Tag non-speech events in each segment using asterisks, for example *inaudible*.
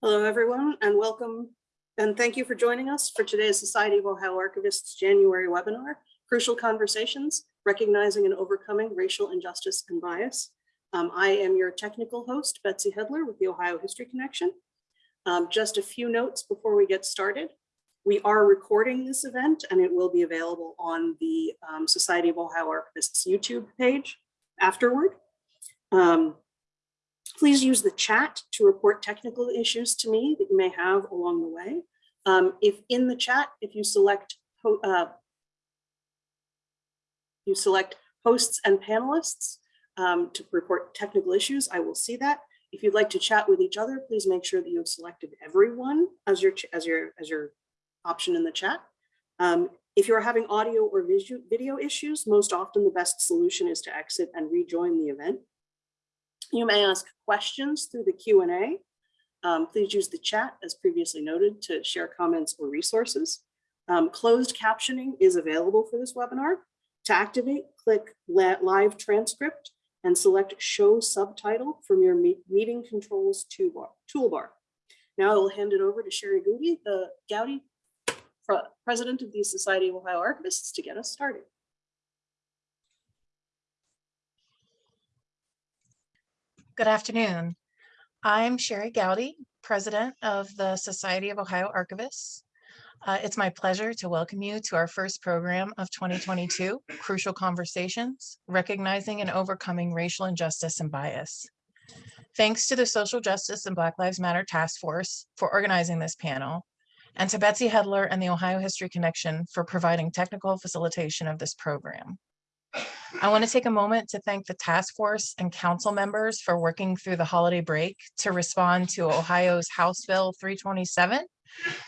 Hello, everyone, and welcome. And thank you for joining us for today's Society of Ohio Archivists January webinar, Crucial Conversations, Recognizing and Overcoming Racial Injustice and Bias. Um, I am your technical host, Betsy Hedler with the Ohio History Connection. Um, just a few notes before we get started. We are recording this event and it will be available on the um, Society of Ohio Archivists YouTube page afterward. Um, Please use the chat to report technical issues to me that you may have along the way. Um, if in the chat, if you select uh, you select hosts and panelists um, to report technical issues, I will see that. If you'd like to chat with each other, please make sure that you have selected everyone as your as your as your option in the chat. Um, if you're having audio or video issues, most often the best solution is to exit and rejoin the event. You may ask questions through the Q&A. Um, please use the chat as previously noted to share comments or resources. Um, closed captioning is available for this webinar. To activate, click live transcript and select show subtitle from your meeting controls toolbar. Now I will hand it over to Sherry Goody, the Gowdy president of the Society of Ohio Archivists to get us started. Good afternoon. I'm Sherry Gowdy, President of the Society of Ohio Archivists. Uh, it's my pleasure to welcome you to our first program of 2022, Crucial Conversations, Recognizing and Overcoming Racial Injustice and Bias. Thanks to the Social Justice and Black Lives Matter Task Force for organizing this panel, and to Betsy Hedler and the Ohio History Connection for providing technical facilitation of this program. I want to take a moment to thank the task force and council members for working through the holiday break to respond to Ohio's House Bill 327,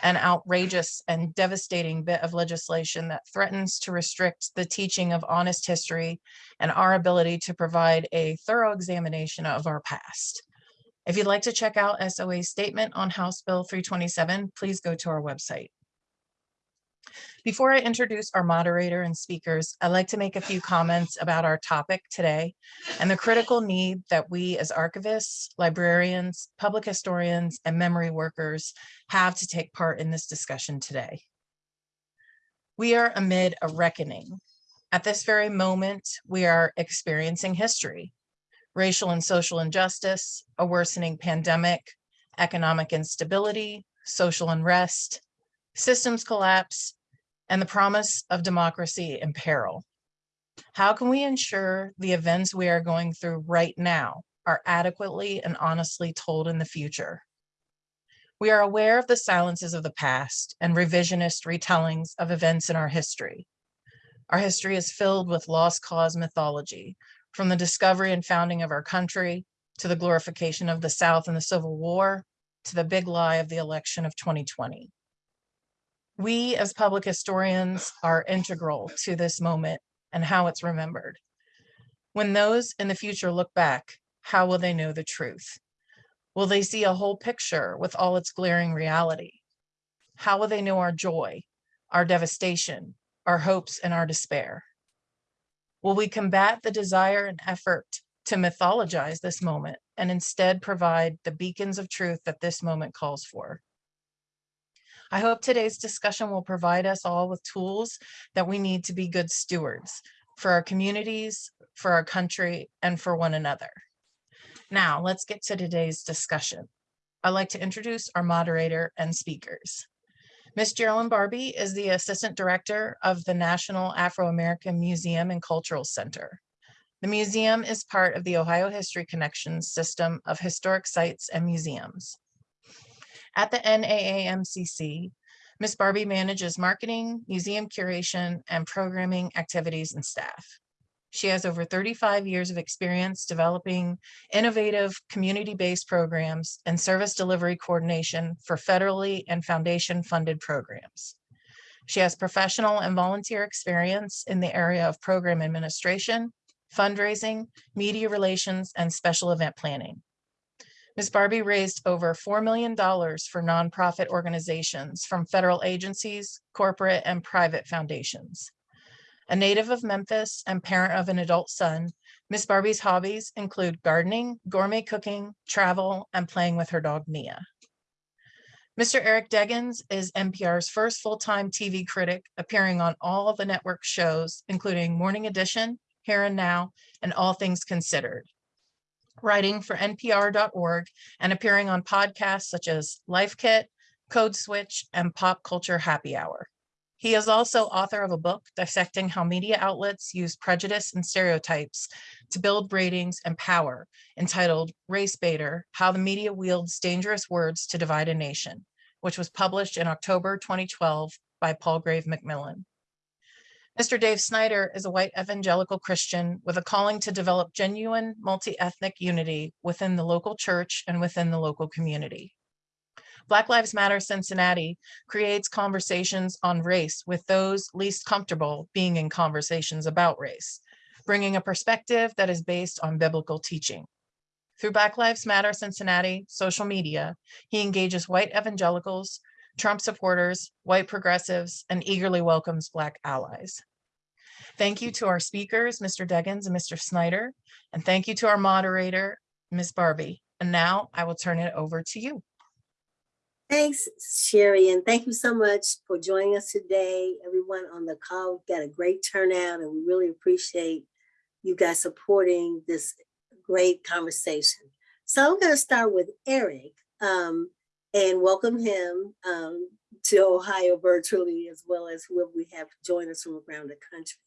an outrageous and devastating bit of legislation that threatens to restrict the teaching of honest history and our ability to provide a thorough examination of our past. If you'd like to check out SOA's statement on House Bill 327, please go to our website. Before I introduce our moderator and speakers, I'd like to make a few comments about our topic today and the critical need that we as archivists, librarians, public historians, and memory workers have to take part in this discussion today. We are amid a reckoning. At this very moment, we are experiencing history, racial and social injustice, a worsening pandemic, economic instability, social unrest, systems collapse, and the promise of democracy in peril. How can we ensure the events we are going through right now are adequately and honestly told in the future? We are aware of the silences of the past and revisionist retellings of events in our history. Our history is filled with lost cause mythology, from the discovery and founding of our country, to the glorification of the South in the Civil War, to the big lie of the election of 2020. We as public historians are integral to this moment and how it's remembered. When those in the future look back, how will they know the truth? Will they see a whole picture with all its glaring reality? How will they know our joy, our devastation, our hopes, and our despair? Will we combat the desire and effort to mythologize this moment and instead provide the beacons of truth that this moment calls for? I hope today's discussion will provide us all with tools that we need to be good stewards for our communities, for our country, and for one another. Now, let's get to today's discussion. I'd like to introduce our moderator and speakers. Ms. Geraldine Barbie is the Assistant Director of the National Afro-American Museum and Cultural Center. The museum is part of the Ohio History Connections system of historic sites and museums. At the NAAMCC, Ms. Barbie manages marketing, museum curation, and programming activities and staff. She has over 35 years of experience developing innovative community-based programs and service delivery coordination for federally and foundation-funded programs. She has professional and volunteer experience in the area of program administration, fundraising, media relations, and special event planning. Ms. Barbie raised over $4 million for nonprofit organizations from federal agencies, corporate and private foundations. A native of Memphis and parent of an adult son, Ms. Barbie's hobbies include gardening, gourmet cooking, travel, and playing with her dog Nia. Mr. Eric Deggans is NPR's first full-time TV critic, appearing on all the network shows, including Morning Edition, Here and Now, and All Things Considered. Writing for NPR.org and appearing on podcasts such as Life Kit, Code Switch, and Pop Culture Happy Hour. He is also author of a book dissecting how media outlets use prejudice and stereotypes to build ratings and power entitled Race Baiter, How the Media Wields Dangerous Words to Divide a Nation, which was published in October 2012 by Palgrave Macmillan. Mr. Dave Snyder is a white evangelical Christian with a calling to develop genuine multi-ethnic unity within the local church and within the local community. Black Lives Matter Cincinnati creates conversations on race with those least comfortable being in conversations about race, bringing a perspective that is based on biblical teaching. Through Black Lives Matter Cincinnati social media, he engages white evangelicals, Trump supporters, white progressives, and eagerly welcomes Black allies. Thank you to our speakers, Mr. Deggans and Mr. Snyder, and thank you to our moderator, Ms. Barbie. And now I will turn it over to you. Thanks, Sherry, and thank you so much for joining us today. Everyone on the call We've got a great turnout, and we really appreciate you guys supporting this great conversation. So I'm going to start with Eric um, and welcome him um, to Ohio virtually, as well as whoever we have join us from around the country.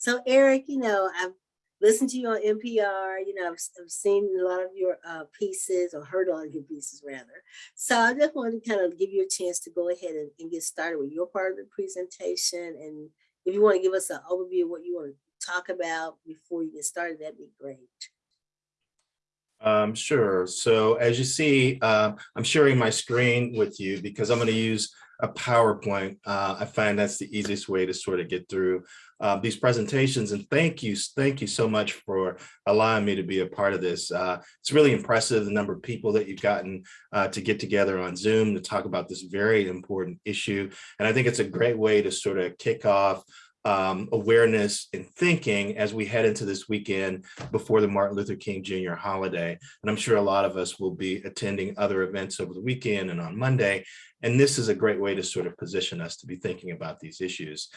So Eric, you know, I've listened to you on NPR, you know, I've, I've seen a lot of your uh, pieces or heard a lot of your pieces rather. So I just wanted to kind of give you a chance to go ahead and, and get started with your part of the presentation. And if you want to give us an overview of what you want to talk about before you get started, that'd be great. Um, sure. So as you see, uh, I'm sharing my screen with you because I'm going to use a PowerPoint. Uh, I find that's the easiest way to sort of get through uh, these presentations. And thank you, thank you so much for allowing me to be a part of this. Uh, it's really impressive the number of people that you've gotten uh, to get together on Zoom to talk about this very important issue. And I think it's a great way to sort of kick off um, awareness and thinking as we head into this weekend before the Martin Luther King Jr. holiday. And I'm sure a lot of us will be attending other events over the weekend and on Monday. And this is a great way to sort of position us to be thinking about these issues.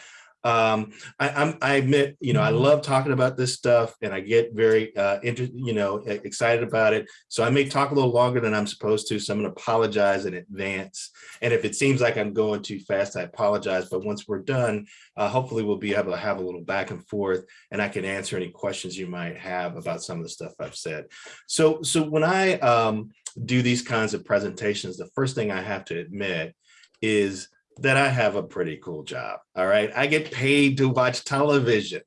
Um, I, I'm, I admit, you know, I love talking about this stuff and I get very, uh, inter, you know, excited about it. So I may talk a little longer than I'm supposed to. So I'm going to apologize in advance. And if it seems like I'm going too fast, I apologize. But once we're done, uh, hopefully we'll be able to have a little back and forth and I can answer any questions you might have about some of the stuff I've said. So, so when I um, do these kinds of presentations, the first thing I have to admit is that I have a pretty cool job. All right. I get paid to watch television.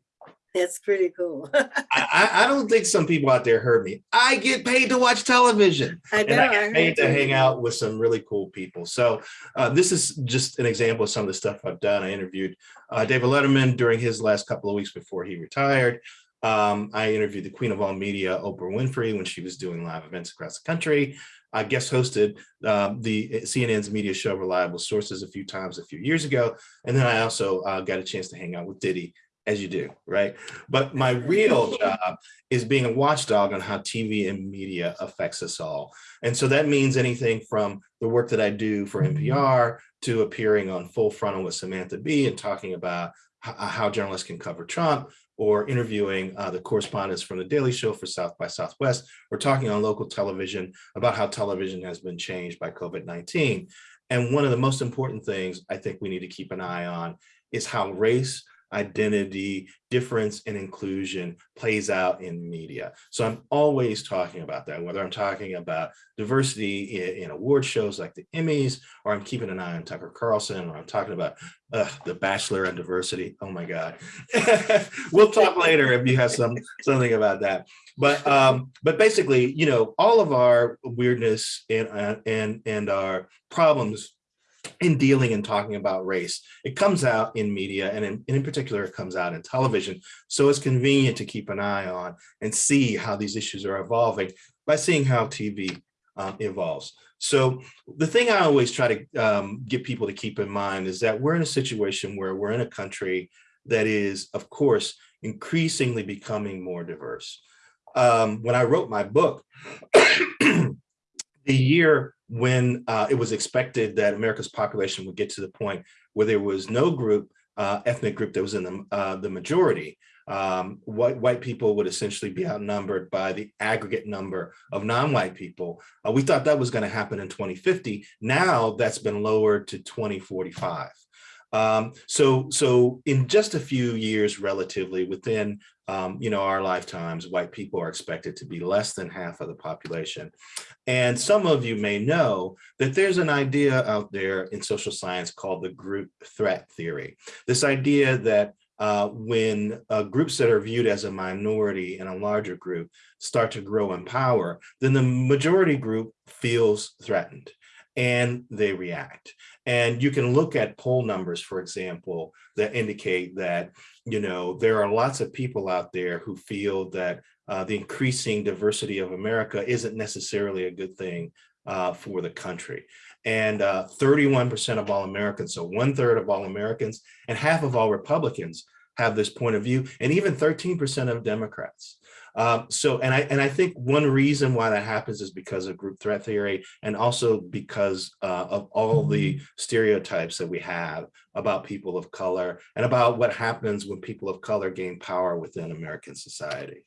That's pretty cool. *laughs* I, I, don't think some people out there heard me. I get paid to watch television. I know. and I get paid to hang out with some really cool people. So uh, this is just an example of some of the stuff I've done. I interviewed uh, David Letterman during his last couple of weeks before he retired. Um, I interviewed the queen of all media, Oprah Winfrey, when she was doing live events across the country. I guest hosted um, the CNN's media show Reliable Sources a few times a few years ago. And then I also uh, got a chance to hang out with Diddy, as you do, right? But my real *laughs* job is being a watchdog on how TV and media affects us all. And so that means anything from the work that I do for NPR to appearing on Full Frontal with Samantha Bee and talking about how journalists can cover Trump or interviewing uh, the correspondents from the Daily Show for South by Southwest, or talking on local television about how television has been changed by COVID-19. And one of the most important things I think we need to keep an eye on is how race, identity, difference, and inclusion plays out in media. So I'm always talking about that, whether I'm talking about diversity in, in award shows like the Emmys, or I'm keeping an eye on Tucker Carlson, or I'm talking about uh, the Bachelor and diversity. Oh my God. *laughs* we'll talk later if you have some something about that. But um, but basically, you know, all of our weirdness and uh, and and our problems in dealing and talking about race. It comes out in media and in, and in particular, it comes out in television. So it's convenient to keep an eye on and see how these issues are evolving by seeing how TV um, evolves. So the thing I always try to um, get people to keep in mind is that we're in a situation where we're in a country that is, of course, increasingly becoming more diverse. Um, when I wrote my book, *coughs* the year when uh, it was expected that America's population would get to the point where there was no group, uh, ethnic group that was in the, uh, the majority, um, white, white people would essentially be outnumbered by the aggregate number of non-white people. Uh, we thought that was going to happen in 2050. Now that's been lowered to 2045. Um, so, so in just a few years, relatively within, um, you know, our lifetimes, white people are expected to be less than half of the population. And some of you may know that there's an idea out there in social science called the group threat theory. This idea that uh, when uh, groups that are viewed as a minority in a larger group start to grow in power, then the majority group feels threatened and they react. And you can look at poll numbers, for example, that indicate that, you know, there are lots of people out there who feel that uh, the increasing diversity of America isn't necessarily a good thing uh, for the country. And 31% uh, of all Americans, so one third of all Americans and half of all Republicans have this point of view, and even 13% of Democrats. Um, so, and I and I think one reason why that happens is because of group threat theory, and also because uh, of all the stereotypes that we have about people of color and about what happens when people of color gain power within American society.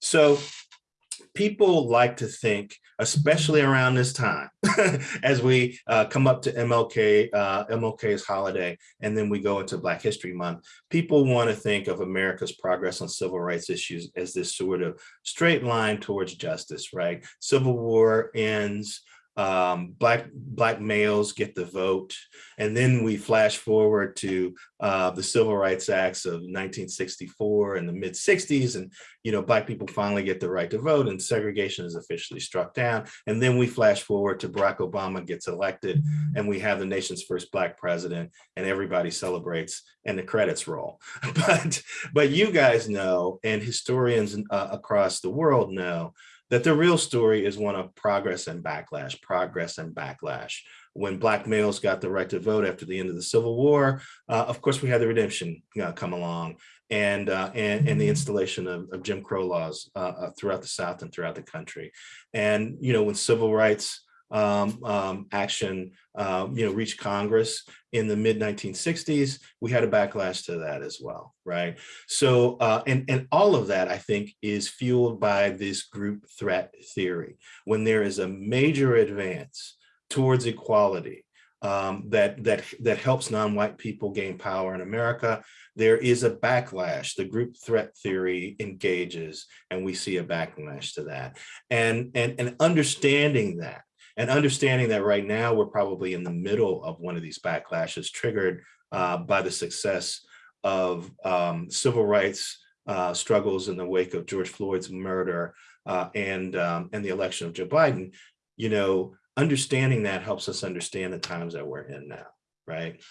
So people like to think, especially around this time, *laughs* as we uh, come up to MLK, uh, MLK's holiday, and then we go into Black History Month, people want to think of America's progress on civil rights issues as this sort of straight line towards justice, right? Civil War ends, um, black black males get the vote. And then we flash forward to uh, the Civil Rights Acts of 1964 and the mid 60s. And, you know, black people finally get the right to vote and segregation is officially struck down. And then we flash forward to Barack Obama gets elected and we have the nation's first black president and everybody celebrates and the credits roll. *laughs* But, but you guys know, and historians uh, across the world know, that the real story is one of progress and backlash, progress and backlash. When black males got the right to vote after the end of the Civil War, uh, of course, we had the redemption uh, come along and, uh, and, and the installation of, of Jim Crow laws uh, uh, throughout the South and throughout the country. And, you know, when civil rights um, um, action, um, you know, reached Congress in the mid 1960s, we had a backlash to that as well, right? So, uh, and, and all of that, I think, is fueled by this group threat theory. When there is a major advance towards equality, um, that that that helps non-white people gain power in America. There is a backlash. The group threat theory engages, and we see a backlash to that. And and and understanding that and understanding that right now we're probably in the middle of one of these backlashes triggered uh, by the success of um, civil rights uh, struggles in the wake of George Floyd's murder uh, and um, and the election of Joe Biden, you know, understanding that helps us understand the times that we're in now right?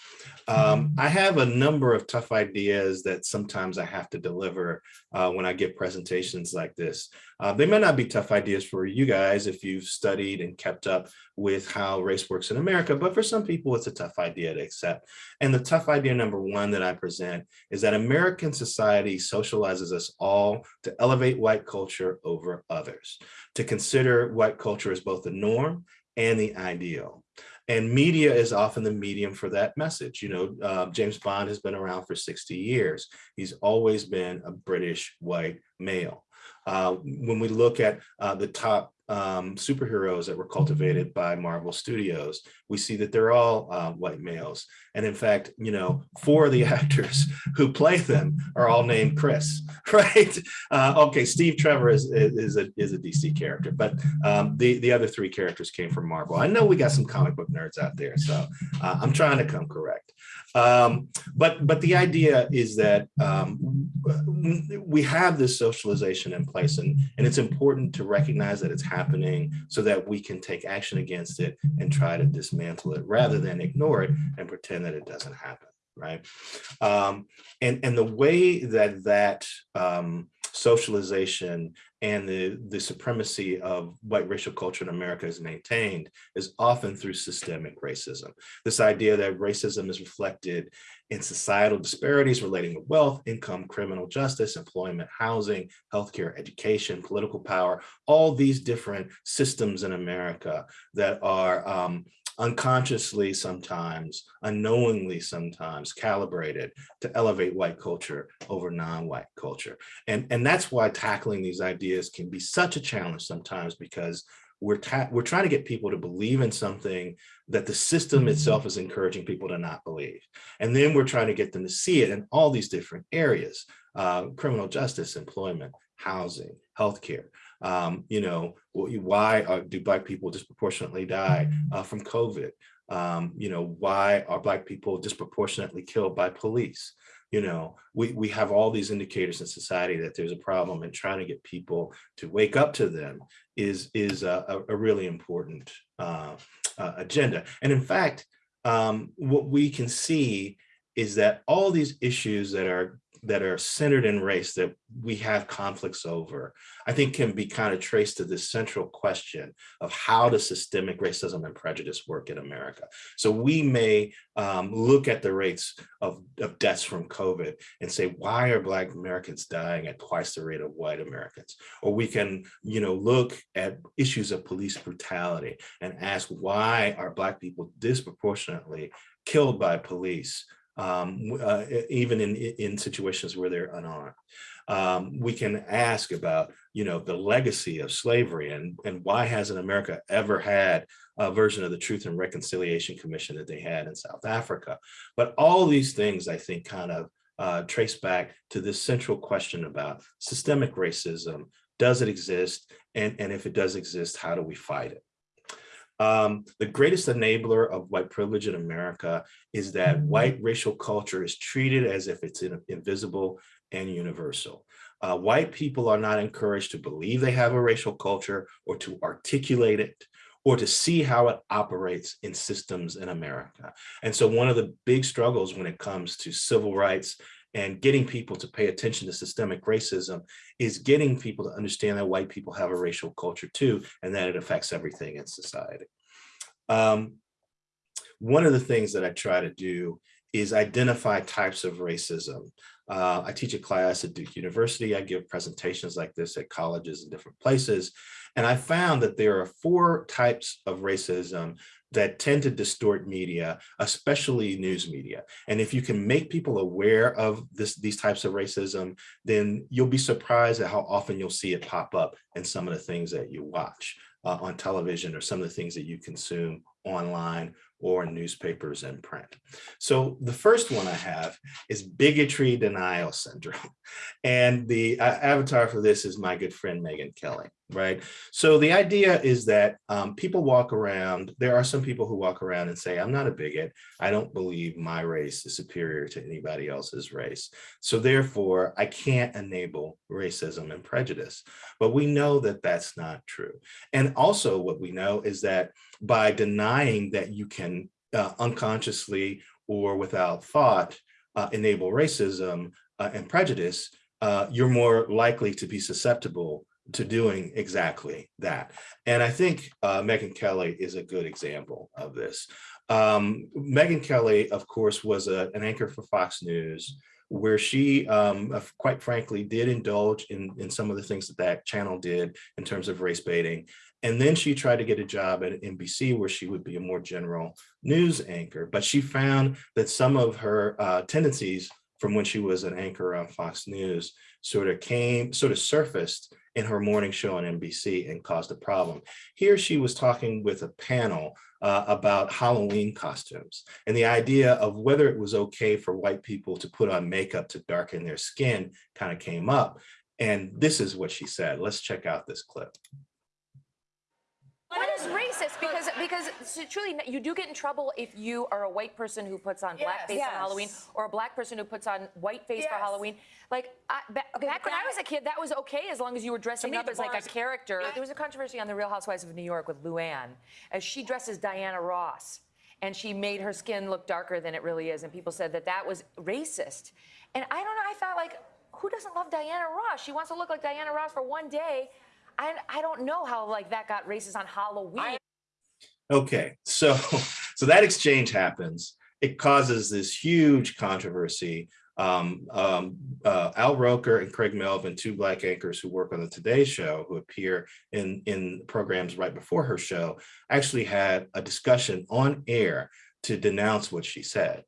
Um, I have a number of tough ideas that sometimes I have to deliver uh, when I give presentations like this. Uh, they may not be tough ideas for you guys if you've studied and kept up with how race works in America, but for some people it's a tough idea to accept. And the tough idea number one that I present is that American society socializes us all to elevate white culture over others, to consider white culture as both the norm and the ideal. And media is often the medium for that message. You know, uh, James Bond has been around for 60 years. He's always been a British white male. Uh, when we look at uh, the top um, superheroes that were cultivated by Marvel Studios, we see that they're all uh, white males. And in fact, you know, four of the *laughs* actors who play them are all named Chris, *laughs* right? Uh, okay, Steve Trevor is, is, a, is a DC character, but um, the, the other three characters came from Marvel. I know we got some comic book nerds out there, so uh, I'm trying to come correct. Um, but but the idea is that um, we have this socialization in place and, and it's important to recognize that it's happening so that we can take action against it and try to dismantle it rather than ignore it and pretend that it doesn't happen, right? Um, and, and the way that that um, socialization and the, the supremacy of white racial culture in America is maintained is often through systemic racism. This idea that racism is reflected in societal disparities relating to wealth, income, criminal justice, employment, housing, healthcare, education, political power, all these different systems in America that are um, unconsciously sometimes, unknowingly sometimes calibrated to elevate white culture over non-white culture. And, and that's why tackling these ideas can be such a challenge sometimes because we're, we're trying to get people to believe in something that the system itself is encouraging people to not believe. And then we're trying to get them to see it in all these different areas, uh, criminal justice, employment, housing, healthcare. Um, you know, why are, do black people disproportionately die uh, from COVID? Um, you know, why are black people disproportionately killed by police? You know, we, we have all these indicators in society that there's a problem and trying to get people to wake up to them is, is a, a really important uh, uh, agenda. And in fact, um, what we can see is that all these issues that are that are centered in race that we have conflicts over, I think can be kind of traced to this central question of how does systemic racism and prejudice work in America? So we may um, look at the rates of, of deaths from COVID and say, why are Black Americans dying at twice the rate of white Americans? Or we can, you know, look at issues of police brutality and ask why are Black people disproportionately killed by police um, uh, even in, in situations where they're unarmed. Um, we can ask about, you know, the legacy of slavery and, and why hasn't America ever had a version of the Truth and Reconciliation Commission that they had in South Africa. But all these things, I think, kind of uh, trace back to this central question about systemic racism. Does it exist? And, and if it does exist, how do we fight it? Um, the greatest enabler of white privilege in America is that white racial culture is treated as if it's in, invisible and universal. Uh, white people are not encouraged to believe they have a racial culture or to articulate it or to see how it operates in systems in America. And so one of the big struggles when it comes to civil rights and getting people to pay attention to systemic racism is getting people to understand that white people have a racial culture too, and that it affects everything in society. Um, one of the things that I try to do is identify types of racism. Uh, I teach a class at Duke University. I give presentations like this at colleges in different places. And I found that there are four types of racism that tend to distort media, especially news media. And if you can make people aware of this, these types of racism, then you'll be surprised at how often you'll see it pop up in some of the things that you watch uh, on television or some of the things that you consume online or newspapers and print. So the first one I have is bigotry denial syndrome. *laughs* And the uh, avatar for this is my good friend, Megyn Kelly, right? So the idea is that um, people walk around, there are some people who walk around and say, I'm not a bigot. I don't believe my race is superior to anybody else's race. So therefore, I can't enable racism and prejudice. But we know that that's not true. And also what we know is that by denying that you can uh, unconsciously or without thought uh, enable racism uh, and prejudice, uh, you're more likely to be susceptible to doing exactly that. And I think uh, Megyn Kelly is a good example of this. Um, Megyn Kelly, of course, was a, an anchor for Fox News where she, um, quite frankly, did indulge in, in some of the things that that channel did in terms of race baiting. And then she tried to get a job at NBC where she would be a more general news anchor. But she found that some of her uh, tendencies from when she was an anchor on Fox News sort of came, sort of surfaced in her morning show on NBC and caused a problem. Here she was talking with a panel uh, about Halloween costumes and the idea of whether it was okay for white people to put on makeup to darken their skin kind of came up. And this is what she said. Let's check out this clip. What is racist? Because because so truly, you do get in trouble if you are a white person who puts on blackface Yes. on Halloween, or a black person who puts on whiteface for Yes. Halloween. Like I, ba- back when I was a kid, that was okay as long as you were dressing me, up as like a character. There was a controversy on The Real Housewives of New York with Luann, as she dresses Diana Ross, and she made her skin look darker than it really is, and people said that that was racist. And I don't know. I thought like. who doesn't love Diana Ross? She wants to look like Diana Ross for one day. I, I don't know how like that got racist on Halloween. Okay, so *laughs* so that exchange happens. It causes this huge controversy. Um, um, uh, Al Roker and Craig Melvin, two black anchors who work on the Today Show, who appear in in programs right before her show, actually had a discussion on air to denounce what she said.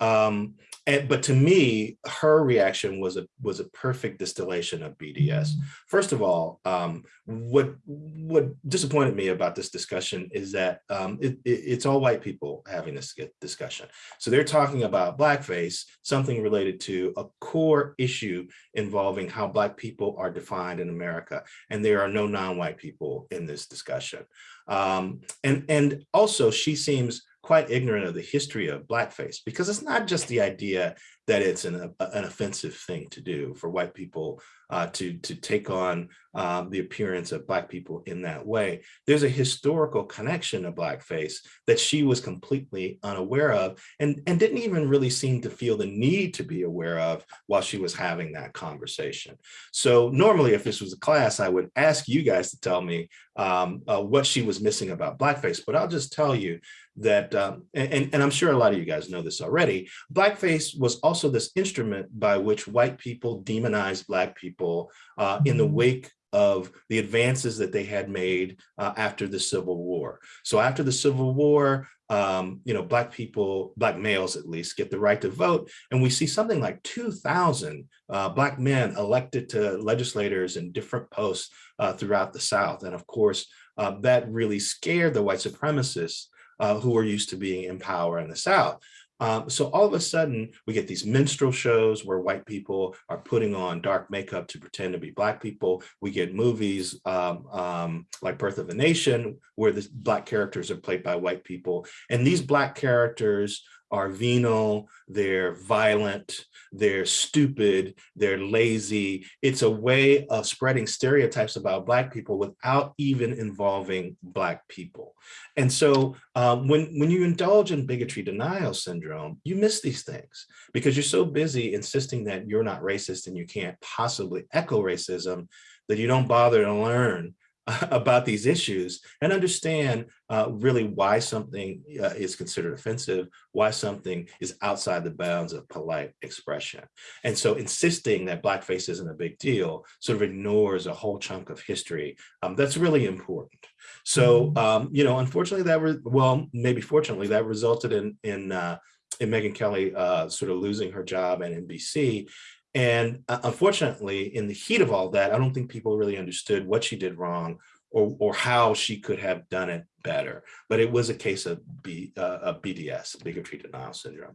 Um, and but to me, her reaction was a was a perfect distillation of BDS. First of all, um, what what disappointed me about this discussion is that um, it, it, it's all white people having this discussion. So they're talking about blackface, something related to a core issue involving how black people are defined in America, and there are no non-white people in this discussion. Um, and and also, she seems quite ignorant of the history of blackface because it's not just the idea that it's an, an offensive thing to do for white people uh, to, to take on um, the appearance of black people in that way. There's a historical connection to blackface that she was completely unaware of and, and didn't even really seem to feel the need to be aware of while she was having that conversation. So normally if this was a class, I would ask you guys to tell me um, uh, what she was missing about blackface, but I'll just tell you that, um, and, and I'm sure a lot of you guys know this already, blackface was also this instrument by which white people demonized black people uh, in the wake of the advances that they had made uh, after the Civil War. So after the Civil War, um, you know, black people, black males at least, get the right to vote. And we see something like 2,000 uh, black men elected to legislators in different posts uh, throughout the South. And of course, uh, that really scared the white supremacists uh, who were used to being in power in the South. Um, so all of a sudden, we get these minstrel shows where white people are putting on dark makeup to pretend to be black people. We get movies um, um, like Birth of a Nation, where the black characters are played by white people. And these black characters are venal, they're violent, they're stupid, they're lazy. It's a way of spreading stereotypes about Black people without even involving Black people. And so um, when, when you indulge in bigotry denial syndrome, you miss these things because you're so busy insisting that you're not racist and you can't possibly echo racism that you don't bother to learn *laughs* about these issues and understand uh, really why something uh, is considered offensive, why something is outside the bounds of polite expression. And so insisting that blackface isn't a big deal sort of ignores a whole chunk of history um, that's really important. So, Mm-hmm. um, you know, unfortunately that, well, maybe fortunately that resulted in, in, uh, in Megyn Kelly uh, sort of losing her job at NBC and uh, unfortunately, in the heat of all that, I don't think people really understood what she did wrong or, or how she could have done it better. But it was a case of, B, uh, of BDS, bigotry denial syndrome.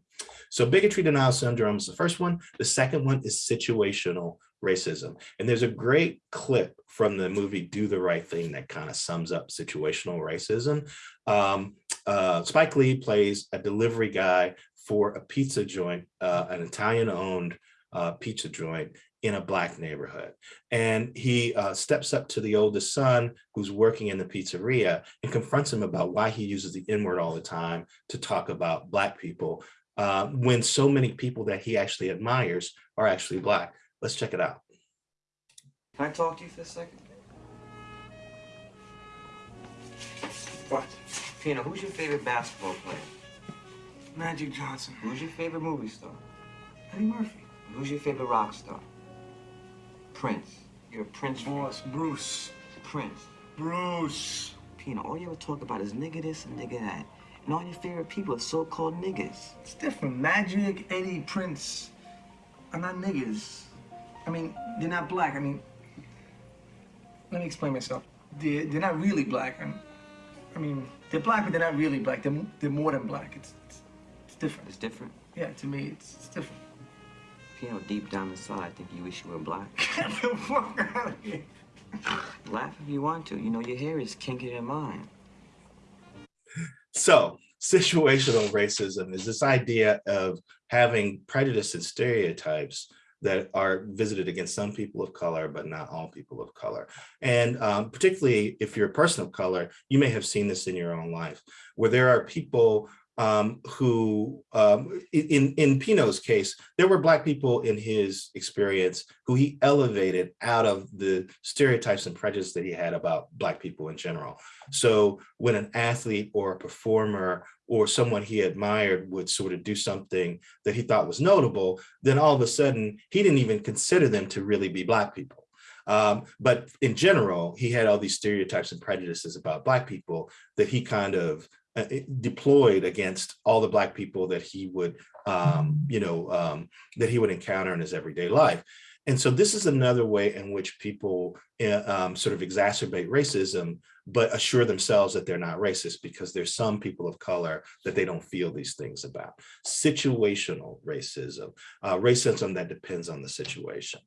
So bigotry denial syndrome is the first one. The second one is situational racism. And there's a great clip from the movie Do the Right Thing that kind of sums up situational racism. Um, uh, Spike Lee plays a delivery guy for a pizza joint, uh, an Italian owned uh, pizza joint in a black neighborhood. And he uh, steps up to the oldest son who's working in the pizzeria and confronts him about why he uses the N word all the time to talk about black people uh, when so many people that he actually admires are actually black. Let's check it out. Can I talk to you for a second? What? Pino, who's your favorite basketball player? Magic Johnson. Who's your favorite movie star? Eddie Murphy. Who's your favorite rock star? Prince. You're a Prince fan. Boss, Bruce. Prince. Bruce. Pino, all you ever talk about is nigga this and nigga that. And all your favorite people are so-called niggas. It's different. Magic, Eddie, Prince are not niggas. I mean, they're not black. I mean, let me explain myself. They're, they're not really black. I'm, I mean, they're black, but they're not really black. They're, they're more than black. It's, it's, it's different. It's different. Yeah, to me, it's, it's different. Pino, deep down inside, I think you wish you were black. *laughs* Get the fuck out of here. Laugh if you want to. You know, your hair is kinkier than mine. So situational racism is this idea of having prejudice and stereotypes that are visited against some people of color, but not all people of color. And um, particularly if you're a person of color, you may have seen this in your own life, where there are people um, who, um, in, in Pino's case, there were Black people in his experience who he elevated out of the stereotypes and prejudice that he had about Black people in general. So when an athlete or a performer or someone he admired would sort of do something that he thought was notable, then all of a sudden he didn't even consider them to really be Black people. Um, but in general, he had all these stereotypes and prejudices about Black people that he kind of uh, deployed against all the Black people that he would, um, you know, um, that he would encounter in his everyday life. And so this is another way in which people uh, um, sort of exacerbate racism, but assure themselves that they're not racist because there's some people of color that they don't feel these things about. Situational racism, uh, racism that depends on the situation.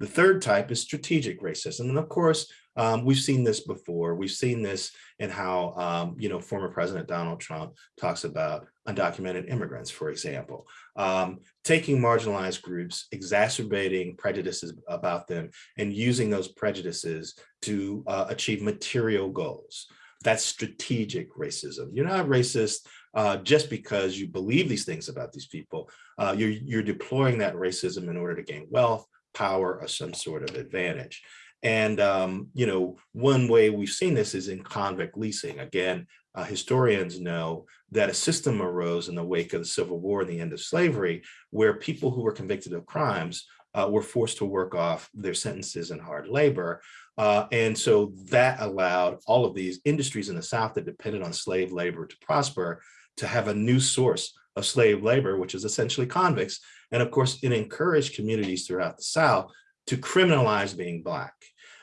The third type is strategic racism. And of course, um, we've seen this before. We've seen this in how, um, you know, former President Donald Trump talks about undocumented immigrants, for example, um, taking marginalized groups, exacerbating prejudices about them, and using those prejudices to uh, achieve material goals. That's strategic racism. You're not racist uh, just because you believe these things about these people. Uh, you're, you're deploying that racism in order to gain wealth, power, or some sort of advantage. And, um, you know, one way we've seen this is in convict leasing. Again, uh, historians know that a system arose in the wake of the Civil War and the end of slavery, where people who were convicted of crimes uh, were forced to work off their sentences in hard labor. Uh, and so that allowed all of these industries in the South that depended on slave labor to prosper to have a new source of slave labor, which is essentially convicts. And of course, it encouraged communities throughout the South to criminalize being Black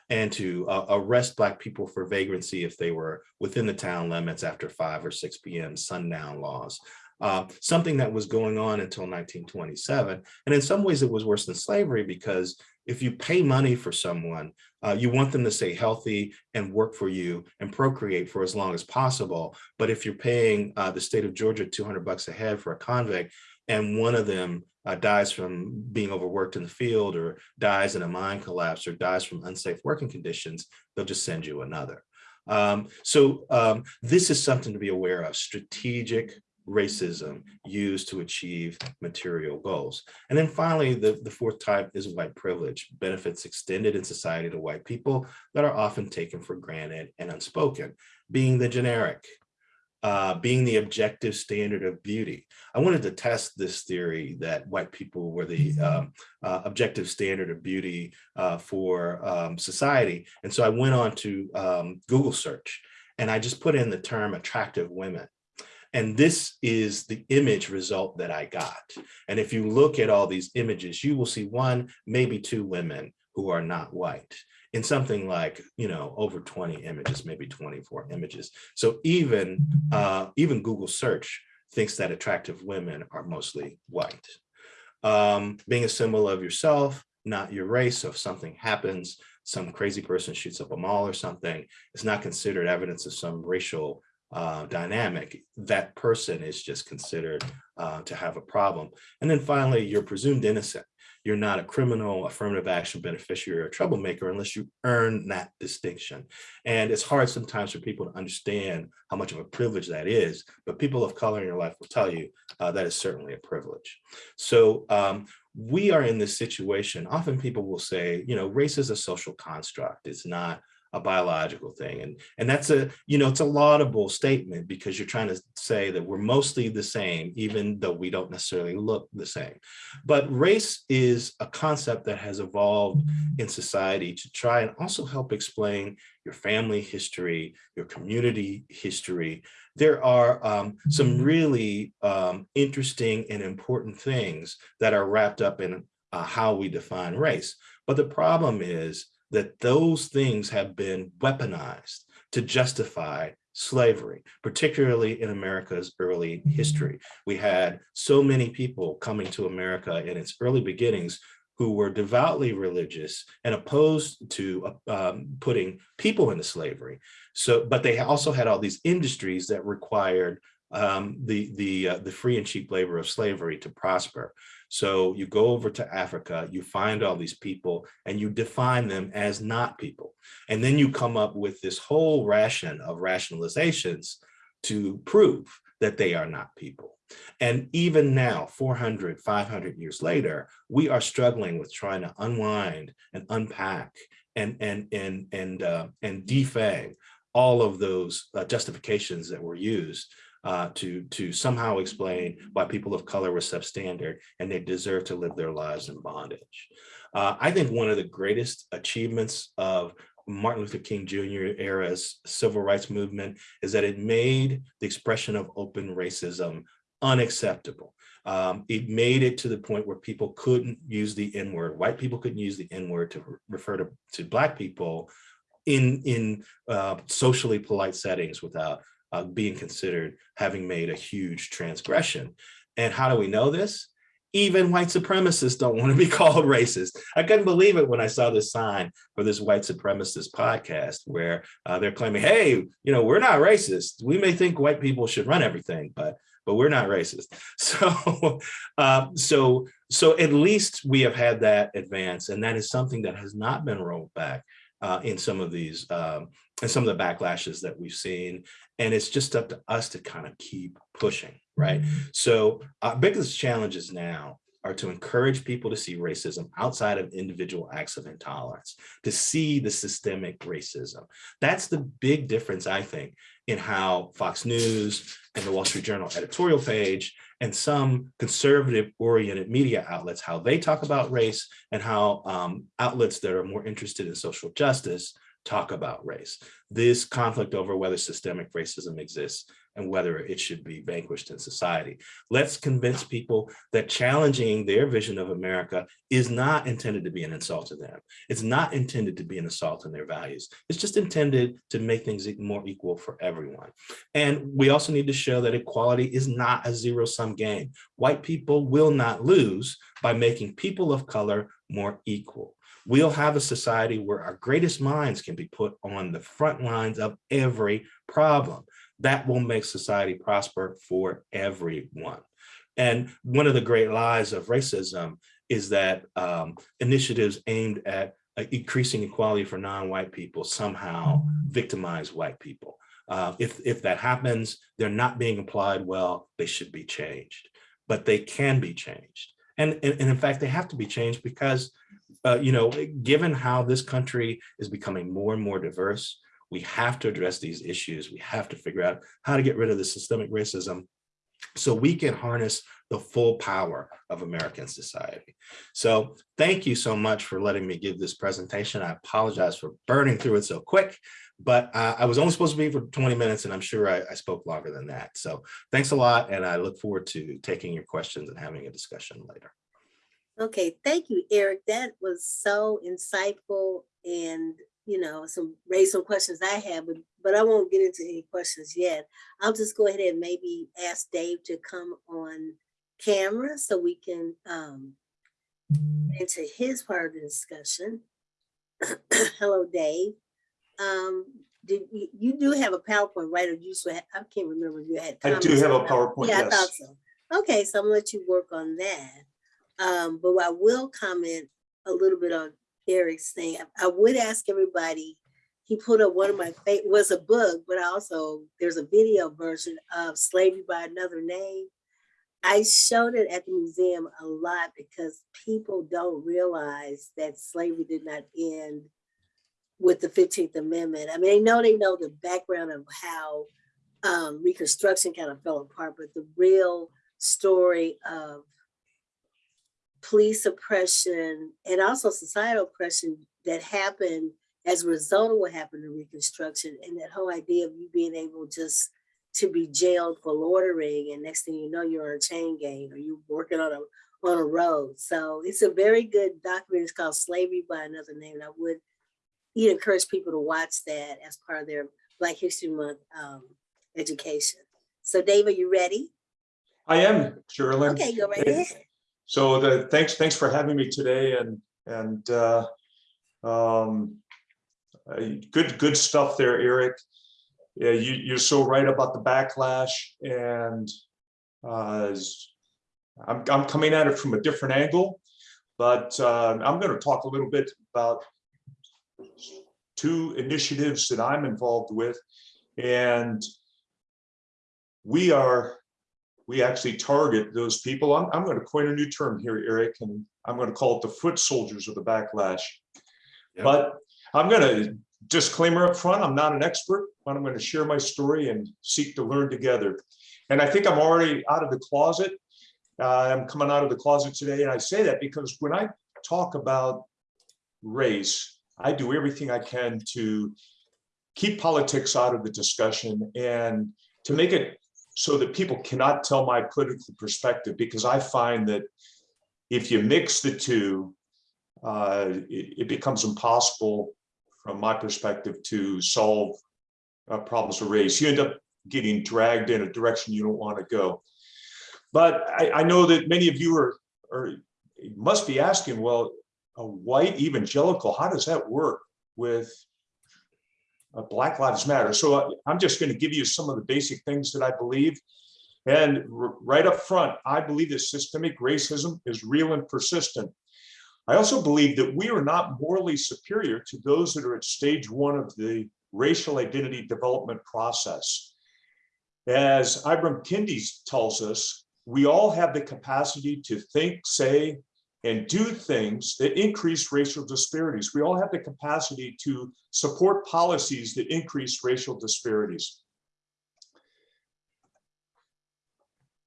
and to uh, arrest Black people for vagrancy if they were within the town limits after 5 or 6 p.m. sundown laws. Uh, something that was going on until 1927. And in some ways, it was worse than slavery because if you pay money for someone, uh, you want them to stay healthy and work for you and procreate for as long as possible. But if you're paying uh, the state of Georgia 200 bucks a head for a convict, and one of them uh, dies from being overworked in the field or dies in a mine collapse or dies from unsafe working conditions, they'll just send you another. Um, so um, this is something to be aware of, strategic racism used to achieve material goals. And then finally, the, the fourth type is white privilege, benefits extended in society to white people that are often taken for granted and unspoken, being the generic, uh, being the objective standard of beauty. I wanted to test this theory that white people were the um, uh, objective standard of beauty uh, for um, society. And so I went on to um, Google search and I just put in the term attractive women. And this is the image result that I got. And if you look at all these images, you will see one, maybe two women who are not white in something like, you know, over 20 images, maybe 24 images. So even, uh, even Google search thinks that attractive women are mostly white. Um, being a symbol of yourself, not your race. So if something happens, some crazy person shoots up a mall or something, it's not considered evidence of some racial uh, dynamic. That person is just considered uh, to have a problem. And then finally, you're presumed innocent. You're not a criminal, affirmative action beneficiary, or troublemaker unless you earn that distinction. And it's hard sometimes for people to understand how much of a privilege that is, but people of color in your life will tell you uh, that is certainly a privilege. So um, we are in this situation. Often people will say, you know, race is a social construct. It's not a biological thing. And, and that's a, you know, it's a laudable statement because you're trying to say that we're mostly the same, even though we don't necessarily look the same. But race is a concept that has evolved in society to try and also help explain your family history, your community history. There are um, some really um, interesting and important things that are wrapped up in uh, how we define race. But the problem is that those things have been weaponized to justify slavery, particularly in America's early history. We had so many people coming to America in its early beginnings who were devoutly religious and opposed to um, putting people into slavery. So, but they also had all these industries that required um, the the uh, the free and cheap labor of slavery to prosper. So you go over to Africa, you find all these people and you define them as not people. And then you come up with this whole ration of rationalizations to prove that they are not people. And even now, 400, 500 years later, we are struggling with trying to unwind and unpack and and and and uh, and defang all of those uh, justifications that were used uh, to to somehow explain why people of color were substandard and they deserve to live their lives in bondage. Uh, I think one of the greatest achievements of Martin Luther King Jr. era's civil rights movement is that it made the expression of open racism unacceptable. Um, it made it to the point where people couldn't use the N word. White people couldn't use the N word to re- refer to, to Black people in, in uh, socially polite settings without uh, being considered having made a huge transgression. And how do we know this? Even white supremacists don't want to be *laughs* called racist. I couldn't believe it when I saw this sign for this white supremacist podcast where uh, they're claiming, hey, you know, we're not racist. We may think white people should run everything, but but we're not racist. *laughs* So, uh, so, so at least we have had that advance, and that is something that has not been rolled back uh, in some of these, um, and some of the backlashes that we've seen. And it's just up to us to kind of keep pushing, right? So our biggest challenges now are to encourage people to see racism outside of individual acts of intolerance, to see the systemic racism. That's the big difference, I think, in how Fox News and the Wall Street Journal editorial page and some conservative oriented media outlets, how they talk about race and how um, outlets that are more interested in social justice talk about race. This conflict over whether systemic racism exists and whether it should be vanquished in society. Let's convince people that challenging their vision of America is not intended to be an insult to them. It's not intended to be an assault on their values. It's just intended to make things more equal for everyone. And we also need to show that equality is not a zero sum game. White people will not lose by making people of color more equal. We'll have a society where our greatest minds can be put on the front lines of every problem that will make society prosper for everyone. And one of the great lies of racism is that um, initiatives aimed at uh, increasing equality for non-white people somehow victimize white people. Uh, if, if that happens, they're not being applied well, they should be changed, but they can be changed. And, and, and in fact, they have to be changed because, uh, you know, given how this country is becoming more and more diverse, we have to address these issues. We have to figure out how to get rid of the systemic racism so we can harness the full power of American society. So thank you so much for letting me give this presentation. I apologize for burning through it so quick, but uh, I was only supposed to be for 20 minutes and I'm sure I, I spoke longer than that. So thanks a lot. And I look forward to taking your questions and having a discussion later. Okay, thank you, Eric. That was so insightful and, you know, some raised some questions I have, but, but I won't get into any questions yet. I'll just go ahead and maybe ask Dave to come on camera so we can um get into his part of the discussion. *coughs* Hello, Dave. Um, did you, you do have a PowerPoint, right? Or you had- I can't remember if you had. I do have a. PowerPoint, Yeah, I thought so. Okay, so I'm gonna let you work on that. Um, but I will comment a little bit on Eric's thing. I- would ask everybody, he put up one of my favorite, was a book, but also there's a video version of Slavery by Another Name. I showed it at the museum a lot because people don't realize that slavery did not end with the 15th Amendment. I mean, they know they know the background of how um, Reconstruction kind of fell apart, but the real story of police oppression and also societal oppression that happened as a result of what happened in Reconstruction and that whole idea of you being able just to be jailed for loitering and next thing you know you're on a chain gang or you're working on a on a road. So it's a very good documentary. It's called Slavery by Another Name. And I would you encourage people to watch that as part of their Black History Month um, education. So Dave, are you ready? I am, Sherilyn. Okay, go right ahead. So the, thanks, thanks for having me today and, and, uh, um, uh, good, good stuff there, Eric. Yeah, you, you're so right about the backlash and, uh, I'm, I'm coming at it from a different angle, but, uh, I'm gonna talk a little bit about two initiatives that I'm involved with. And we are we actually target those people. I'm, I'm going to coin a new term here, Eric, and I'm going to call it the foot soldiers of the backlash. Yep. But I'm going to disclaimer up front, I'm not an expert, but I'm going to share my story and seek to learn together. And I think I'm already out of the closet. Uh, I'm coming out of the closet today, and I say that because when I talk about race, I do everything I can to keep politics out of the discussion and to make it so that people cannot tell my political perspective, because I find that if you mix the two, uh, it, it becomes impossible from my perspective to solve uh, problems of race. You end up getting dragged in a direction you don't want to go. But I, I know that many of you are, are must be asking, well, a white evangelical, how does that work with Uh, Black Lives Matter? So I- I'm just going to give you some of the basic things that I believe. And right up front, I believe that systemic racism is real and persistent. I also believe that we are not morally superior to those that are at stage one of the racial identity development process. As Ibram Kendi tells us, we all have the capacity to think, say, and do things that increase racial disparities. We all have the capacity to support policies that increase racial disparities.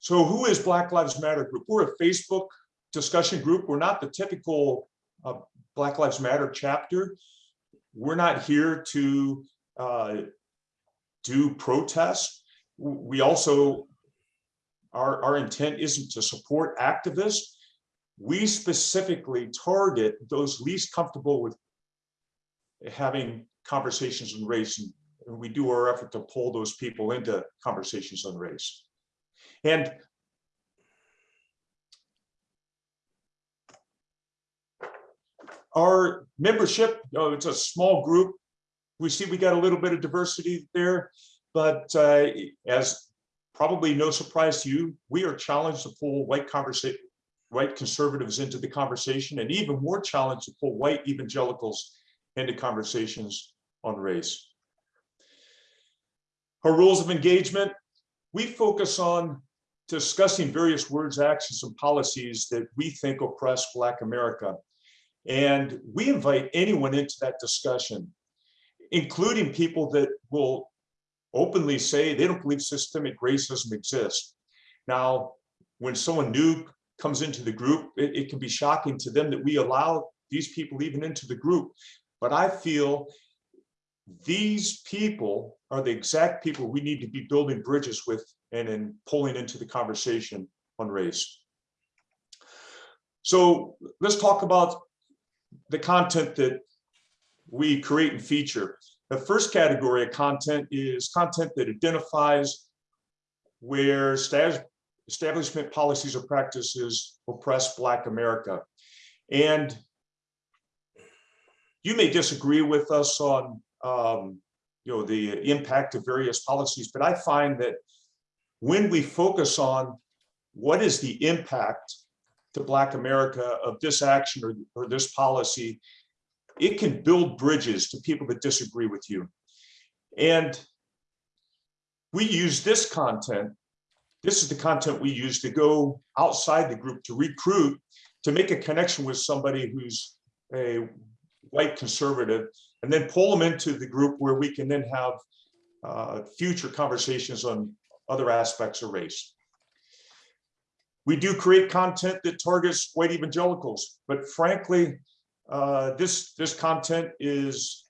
So who is Black Lives Matter group? We're a Facebook discussion group. We're not the typical uh, Black Lives Matter chapter. We're not here to uh, do protests. We also, our, our intent isn't to support activists. We specifically target those least comfortable with having conversations on race. And and we do our effort to pull those people into conversations on race. And our membership, you know, it's a small group. We see we got a little bit of diversity there, but uh, as probably no surprise to you, we are challenged to pull white conversation, white conservatives into the conversation, and even more challenged to pull white evangelicals into conversations on race. Our rules of engagement, we focus on discussing various words, actions, and policies that we think oppress Black America. And we invite anyone into that discussion, including people that will openly say they don't believe systemic racism exists. Now, when someone new comes into the group, it, it can be shocking to them that we allow these people even into the group. But I feel these people are the exact people we need to be building bridges with and in pulling into the conversation on race. So let's talk about the content that we create and feature. The first category of content is content that identifies where stas- establishment policies or practices oppress Black America. And you may disagree with us on um, you know, the impact of various policies, but I find that when we focus on what is the impact to Black America of this action or, or this policy, it can build bridges to people that disagree with you. And we use this content, this is the content we use to go outside the group to recruit, to make a connection with somebody who's a white conservative, and then pull them into the group where we can then have uh, future conversations on other aspects of race. We do create content that targets white evangelicals, but frankly, uh, this this content is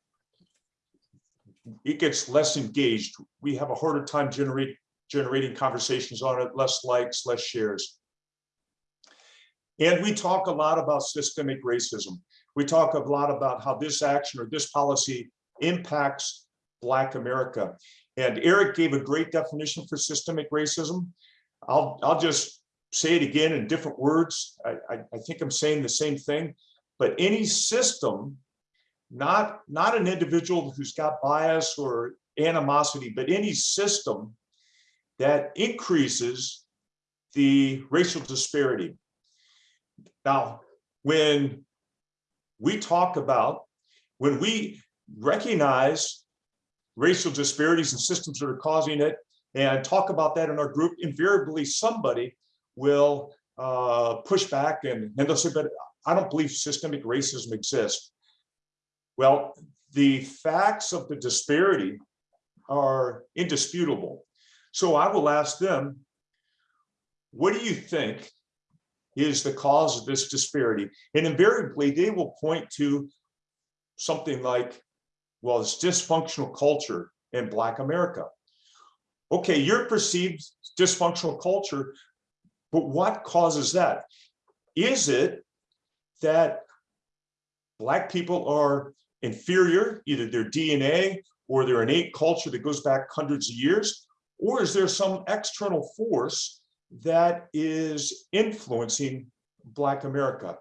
it gets less engaged. We have a harder time generate, generating conversations on it, less likes, less shares. And we talk a lot about systemic racism. We talk a lot about how this action or this policy impacts Black America. And Eric gave a great definition for systemic racism. I'll, I'll just say it again in different words. I, I, I think I'm saying the same thing, but any system, not, not an individual who's got bias or animosity, but any system that increases the racial disparity. Now, when we talk about, when we recognize racial disparities and systems that are causing it, and talk about that in our group, invariably somebody will uh, push back and, and they'll say, but I don't believe systemic racism exists. Well, the facts of the disparity are indisputable. So I will ask them, what do you think is the cause of this disparity? And invariably, they will point to something like, well, it's dysfunctional culture in Black America. Okay, your perceived dysfunctional culture, but what causes that? Is it that Black people are inferior, either their DNA or their innate culture that goes back hundreds of years? Or is there some external force that is influencing Black America?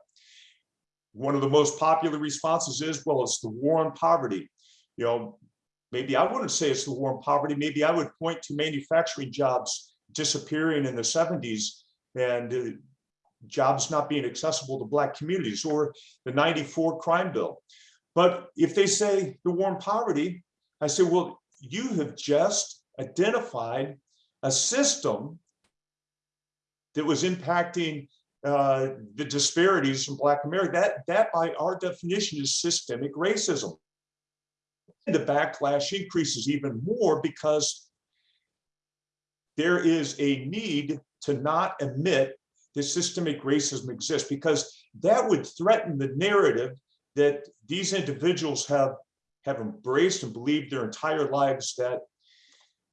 One of the most popular responses is, well, it's the war on poverty. You know, maybe I wouldn't say it's the war on poverty. Maybe I would point to manufacturing jobs disappearing in the 70s and uh, jobs not being accessible to Black communities or the 94 crime bill. But if they say the war on poverty, I say, well, you have just identified a system that was impacting uh, the disparities in Black America. That, that by our definition is systemic racism. The backlash increases even more because there is a need to not admit that systemic racism exists because that would threaten the narrative that these individuals have have embraced and believed their entire lives that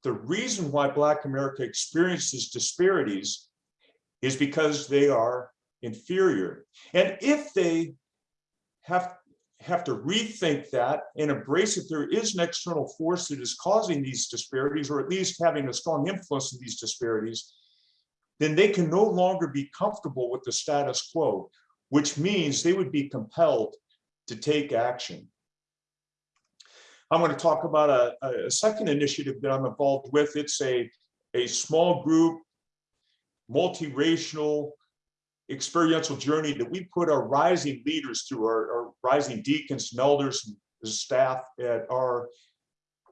the reason why Black America experiences disparities is because they are inferior. And if they have, have to rethink that and embrace that there is an external force that is causing these disparities, or at least having a strong influence in these disparities, then they can no longer be comfortable with the status quo, which means they would be compelled to take action. I'm going to talk about a, a second initiative that I'm involved with. It's a, a small group, multiracial, experiential journey that we put our rising leaders through, our, our rising deacons and elders and staff at our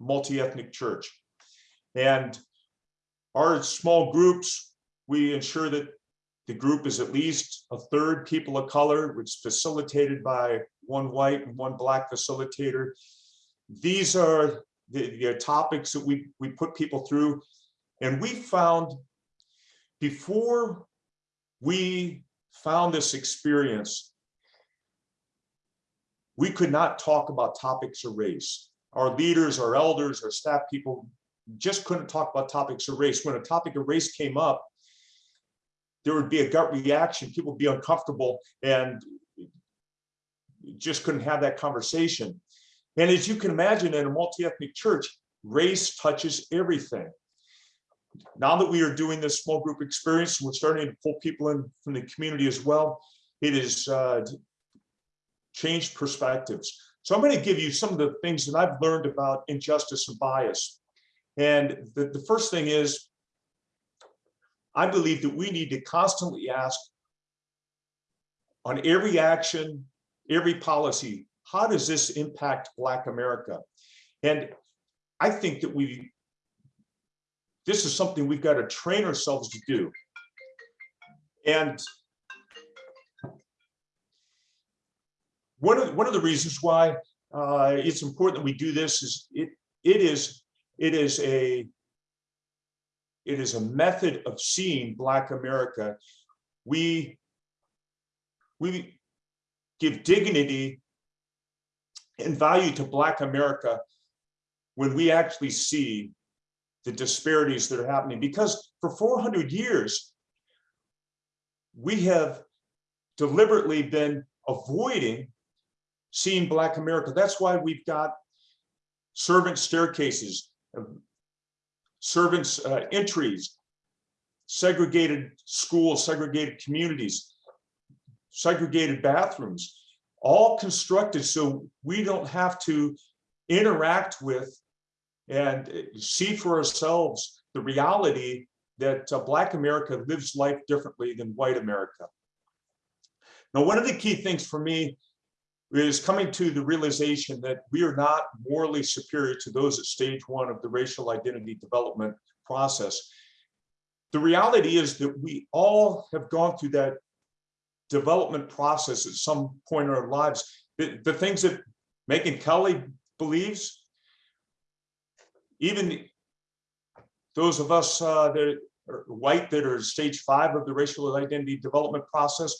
multi-ethnic church. And our small groups, we ensure that the group is at least a third people of color, which is facilitated by one white and one black facilitator. These are the, the topics that we, we put people through. And we found before we found this experience, we could not talk about topics of race. Our leaders, our elders, our staff people just couldn't talk about topics of race. When a topic of race came up, there would be a gut reaction. People would be uncomfortable and just couldn't have that conversation. And as you can imagine, in a multi-ethnic church, race touches everything. Now that we are doing this small group experience, we're starting to pull people in from the community as well. It has uh, changed perspectives. So I'm going to give you some of the things that I've learned about injustice and bias. And the, the first thing is, I believe that we need to constantly ask on every action, every policy, how does this impact Black America? And I think that we, this is something we've got to train ourselves to do. And one of, one of the reasons why uh, it's important that we do this is it, it is, it is a, it is a method of seeing Black America. We, we give dignity and value to Black America when we actually see the disparities that are happening. Because for 400 years, we have deliberately been avoiding seeing Black America. That's why we've got servant staircases, servants uh, entries, segregated schools, segregated communities, segregated bathrooms, all constructed so we don't have to interact with and see for ourselves the reality that uh, Black America lives life differently than white America. Now, one of the key things for me is coming to the realization that we are not morally superior to those at stage one of the racial identity development process. The reality is that we all have gone through that development process at some point in our lives. The, the things that Megyn Kelly believes, even those of us uh, that are white that are stage five of the racial identity development process,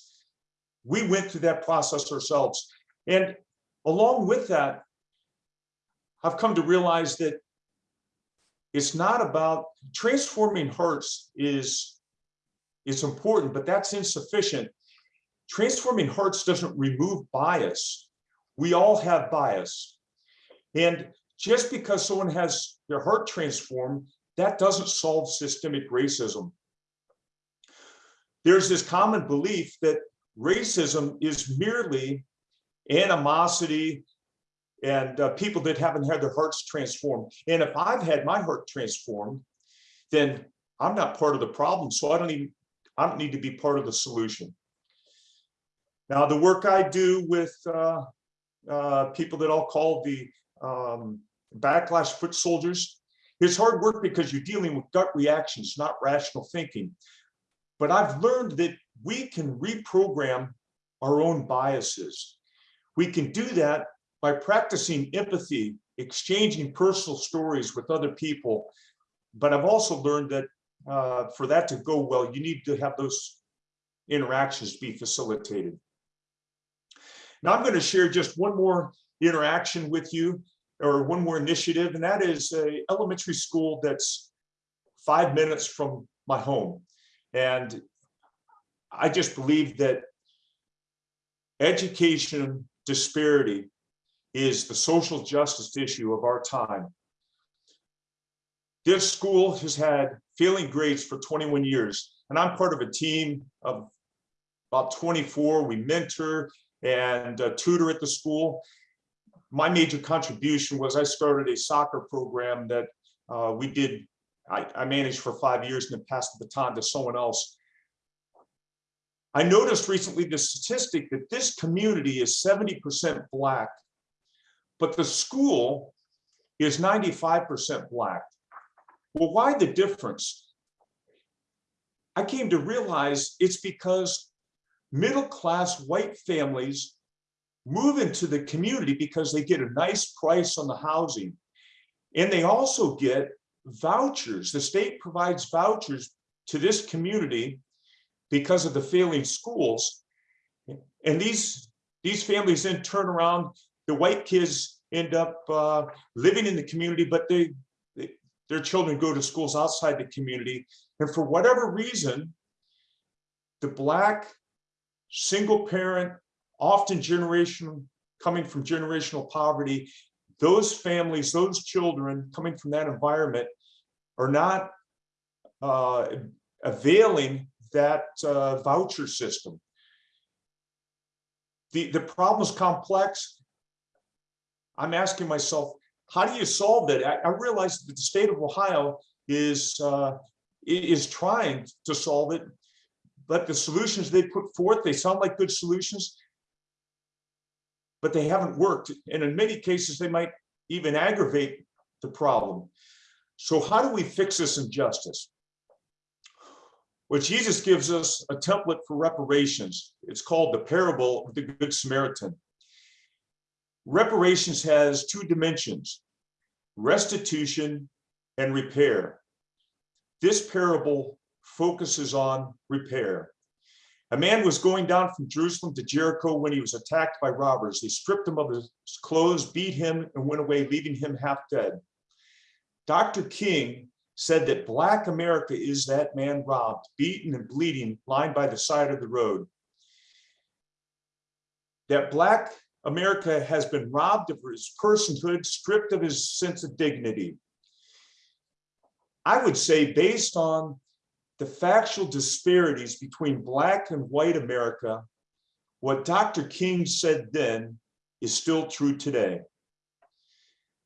we went through that process ourselves. And along with that, I've come to realize that it's not about transforming hearts is is important, but that's insufficient. Transforming hearts doesn't remove bias. We all have bias. And just because someone has their heart transformed, that doesn't solve systemic racism. There's this common belief that racism is merely animosity and uh, people that haven't had their hearts transformed. And if I've had my heart transformed, then I'm not part of the problem. So I don't even, I don't need to be part of the solution. Now, the work I do with uh, uh, people that I'll call the um, backlash foot soldiers, is hard work because you're dealing with gut reactions, not rational thinking. But I've learned that we can reprogram our own biases. We can do that by practicing empathy, exchanging personal stories with other people. But I've also learned that uh, for that to go well, you need to have those interactions be facilitated. Now I'm going to share just one more interaction with you or one more initiative, and that is a elementary school that's five minutes from my home. And I just believe that education disparity is the social justice issue of our time. This school has had failing grades for 21 years, and I'm part of a team of about 24. We mentor and uh, tutor at the school. My major contribution was I started a soccer program that uh, we did, I, I managed for five years and then passed the baton to someone else. I noticed recently the statistic that this community is 70% Black, but the school is 95% Black. Well, why the difference? I came to realize it's because middle-class white families move into the community because they get a nice price on the housing. And they also get vouchers. The state provides vouchers to this community because of the failing schools. And these, these families then turn around, the white kids end up uh, living in the community, but they, they, their children go to schools outside the community. And for whatever reason, the black single parent, often generational, coming from generational poverty, those families, those children coming from that environment are not uh, availing that uh, voucher system. The, the problem is complex. I'm asking myself, how do you solve that? I, I realize that the state of Ohio is, uh, is trying to solve it, but the solutions they put forth, they sound like good solutions, but they haven't worked. And in many cases, they might even aggravate the problem. So how do we fix this injustice? Well, Jesus gives us a template for reparations. It's called the parable of the Good Samaritan. Reparations has two dimensions, restitution and repair. This parable focuses on repair. A man was going down from Jerusalem to Jericho when he was attacked by robbers. They stripped him of his clothes, beat him, and went away, leaving him half dead. Dr. King said that Black America is that man robbed, beaten and bleeding, lying by the side of the road. That Black America has been robbed of his personhood, stripped of his sense of dignity. I would say based on the factual disparities between Black and white America, what Dr. King said then is still true today.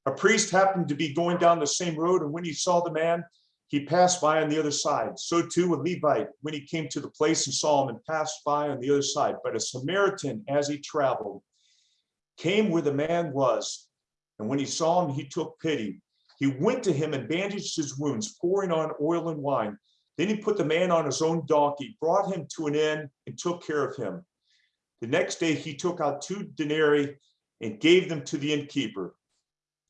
A priest happened to be going down the same road, and when he saw the man, he passed by on the other side. So too a Levite, when he came to the place and saw him and passed by on the other side. But a Samaritan, as he traveled, came where the man was. And when he saw him, he took pity. He went to him and bandaged his wounds, pouring on oil and wine. Then he put the man on his own donkey, brought him to an inn, and took care of him. The next day he took out two denarii and gave them to the innkeeper.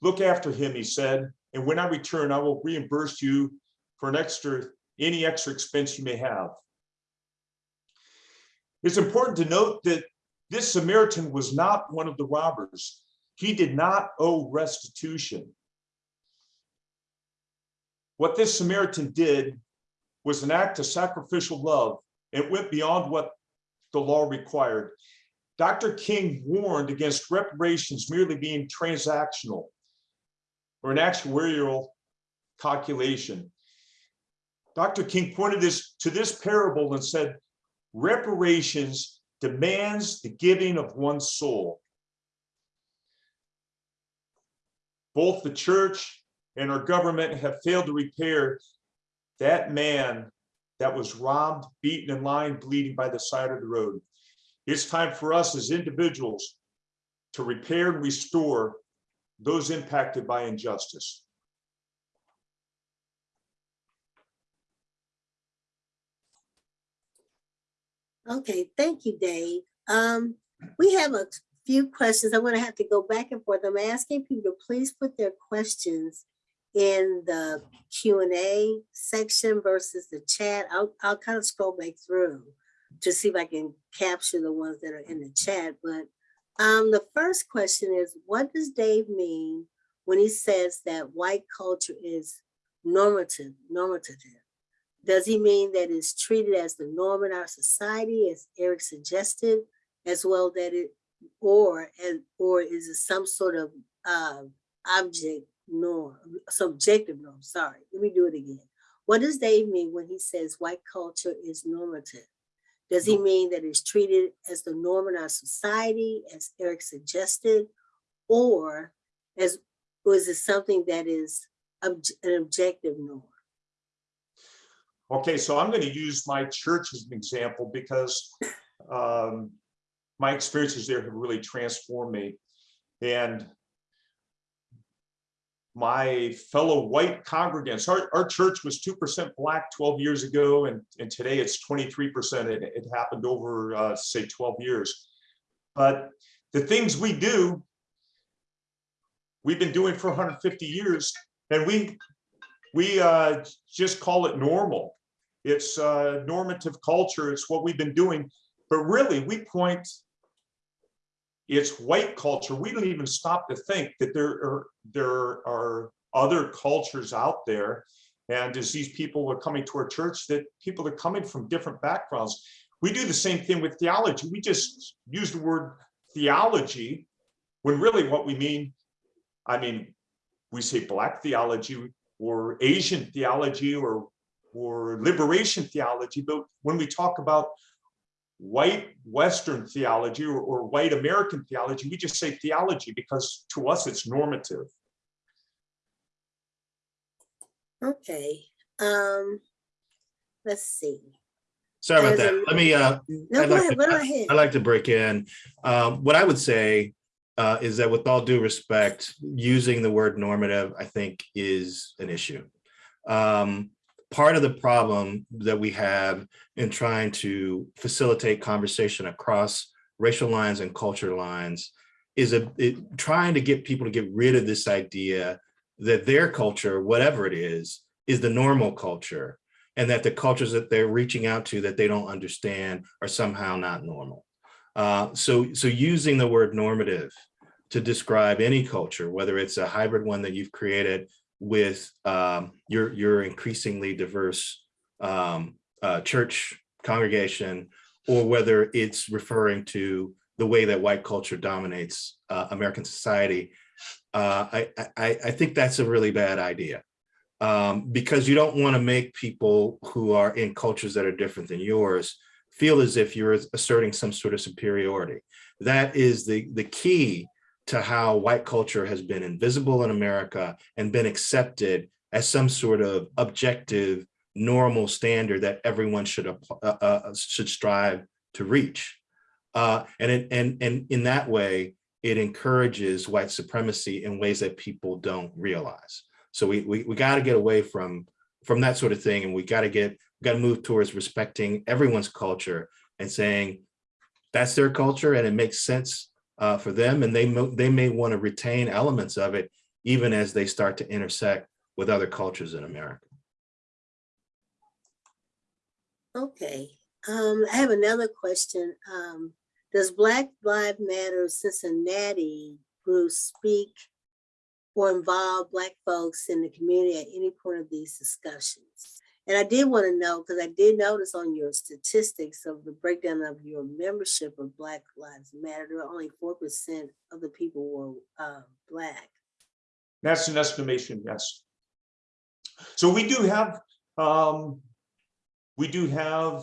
Look after him, he said, and when I return, I will reimburse you for an extra, any extra expense you may have. It's important to note that this Samaritan was not one of the robbers. He did not owe restitution. What this Samaritan did was an act of sacrificial love. It went beyond what the law required. Dr. King warned against reparations merely being transactional or an actuarial calculation. Dr. King pointed this to this parable and said, reparations demands the giving of one's soul. Both the church and our government have failed to repair that man that was robbed, beaten, and lying bleeding by the side of the road. It's time for us as individuals to repair and restore those impacted by injustice. Okay, thank you, Dave. Um, we have a few questions. I'm gonna have to go back and forth. I'm asking people to please put their questions in the Q and A section versus the chat. I'll, I'll kind of scroll back through to see if I can capture the ones that are in the chat, but um, the first question is, what does Dave mean when he says that white culture is normative, normative? Does he mean that it's treated as the norm in our society, as Eric suggested, as well that it, or, and, or is it some sort of uh, object norm, subjective norm, sorry, let me do it again. What does Dave mean when he says white culture is normative? Does he mean that it's treated as the norm in our society, as Eric suggested, or as, or is it something that is obj- an objective norm? Okay, so I'm going to use my church as an example because um, my experiences there have really transformed me. And my fellow white congregants, our, our church was 2% black 12 years ago, and, and today it's 23%. It, it happened over, uh, say, 12 years. But the things we do, we've been doing for 150 years, and we we uh, just call it normal. It's uh, normative culture. It's what we've been doing. But really, we point, it's white culture. We don't even stop to think that there are, there are other cultures out there. And as these people are coming to our church, that people are coming from different backgrounds. We do the same thing with theology. We just use the word theology when really what we mean, I mean, we say black theology, or Asian theology or, or liberation theology, but when we talk about white Western theology or, or white American theology, we just say theology because to us it's normative. Okay, um, let's see. Sorry about There's that. a- Let me, uh, No, I'd go like ahead, to- go ahead. I like to break in. Um, what I would say uh, is that with all due respect, using the word normative, I think is an issue. Um, part of the problem that we have in trying to facilitate conversation across racial lines and culture lines is a, it, trying to get people to get rid of this idea that their culture, whatever it is, is the normal culture and that the cultures that they're reaching out to that they don't understand are somehow not normal. Uh, so, so using the word normative to describe any culture, whether it's a hybrid one that you've created with um, your, your increasingly diverse um, uh, church congregation, or whether it's referring to the way that white culture dominates uh, American society, uh, I, I, I think that's a really bad idea. Um, because you don't want to make people who are in cultures that are different than yours feel as if you're asserting some sort of superiority. That is the, the key to how white culture has been invisible in America and been accepted as some sort of objective, normal standard that everyone should uh, uh, should strive to reach. Uh, and, it, and, and in that way, it encourages white supremacy in ways that people don't realize. So we we, we got to get away from from that sort of thing, and we got to get got to move towards respecting everyone's culture and saying that's their culture and it makes sense uh, for them, and they they may want to retain elements of it even as they start to intersect with other cultures in America. Okay, um, I have another question. Um, does Black Lives Matter Cincinnati group speak or involve Black folks in the community at any point of these discussions? And I did want to know, because I did notice on your statistics of the breakdown of your membership of Black Lives Matter, there were only four percent of the people were uh, Black. That's an estimation, yes. So we do have, um, we do have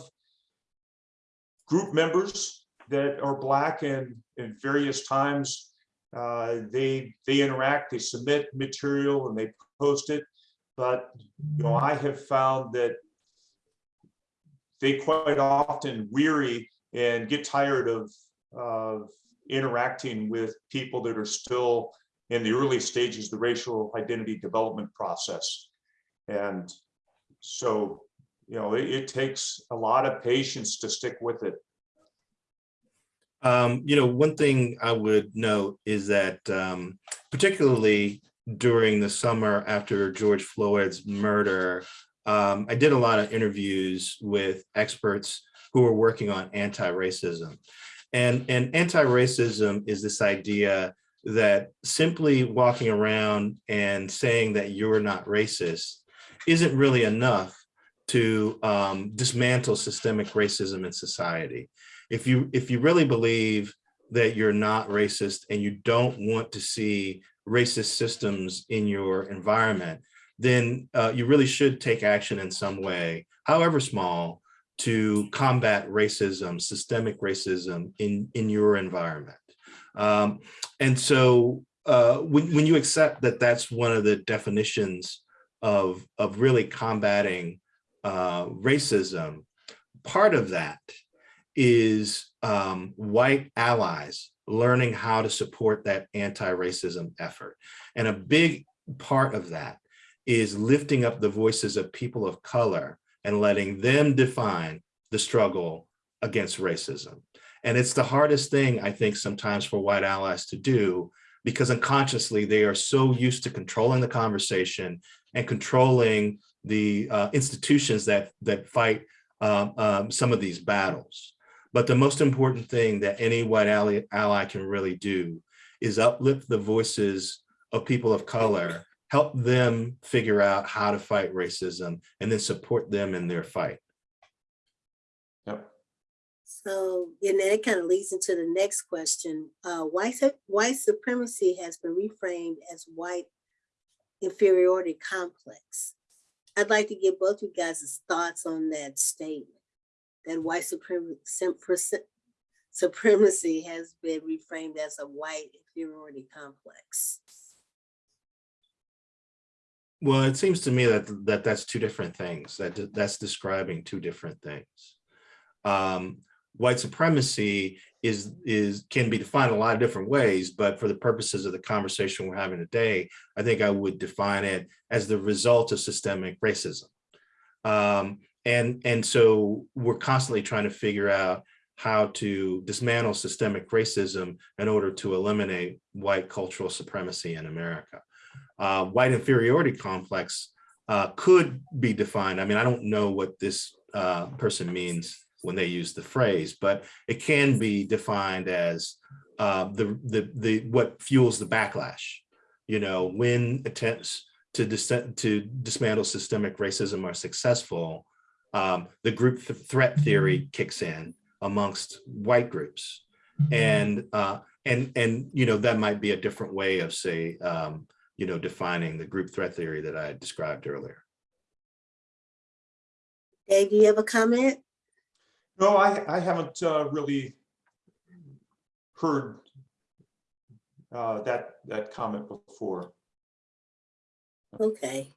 group members that are Black and in various times, uh, they, they interact, they submit material and they post it. But, you know, I have found that they quite often weary and get tired of, of interacting with people that are still in the early stages, of the racial identity development process. And so, you know, it, it takes a lot of patience to stick with it. Um, you know, one thing I would note is that um, particularly during the summer after George Floyd's murder, um, I did a lot of interviews with experts who were working on anti-racism. And, and anti-racism is this idea that simply walking around and saying that you're not racist isn't really enough to um, dismantle systemic racism in society. If you if you really believe that you're not racist and you don't want to see racist systems in your environment, then uh, you really should take action in some way, however small, to combat racism, systemic racism in, in your environment. Um, and so uh, when, when you accept that that's one of the definitions of, of really combating uh, racism, part of that is um, white allies learning how to support that anti-racism effort. And a big part of that is lifting up the voices of people of color and letting them define the struggle against racism. And it's the hardest thing, I think, sometimes for white allies to do, because unconsciously they are so used to controlling the conversation and controlling the uh, institutions that, that fight um, um, some of these battles. But the most important thing that any white ally, ally can really do is uplift the voices of people of color, help them figure out how to fight racism, and then support them in their fight. Yep. So, and then it kind of leads into the next question. Uh, white, white supremacy has been reframed as white inferiority complex. I'd like to get both of you guys' thoughts on that statement. That white supremacy, has been reframed as a white inferiority complex. Well, it seems to me that that that's two different things. That that's describing two different things. Um, white supremacy is is can be defined a lot of different ways, but for the purposes of the conversation we're having today, I think I would define it as the result of systemic racism. Um, and and so we're constantly trying to figure out how to dismantle systemic racism in order to eliminate white cultural supremacy in America. Uh, white inferiority complex uh, could be defined. I mean, I don't know what this uh, person means when they use the phrase, but it can be defined as uh, the, the, the, what fuels the backlash. You know, when attempts to, dis to dismantle systemic racism are successful, um, the group th threat theory kicks in amongst white groups. And, uh, and, and, you know, that might be a different way of say, um, you know, defining the group threat theory that I described earlier. Dave, do you have a comment? No, I, I haven't uh, really heard uh, that, that comment before. Okay.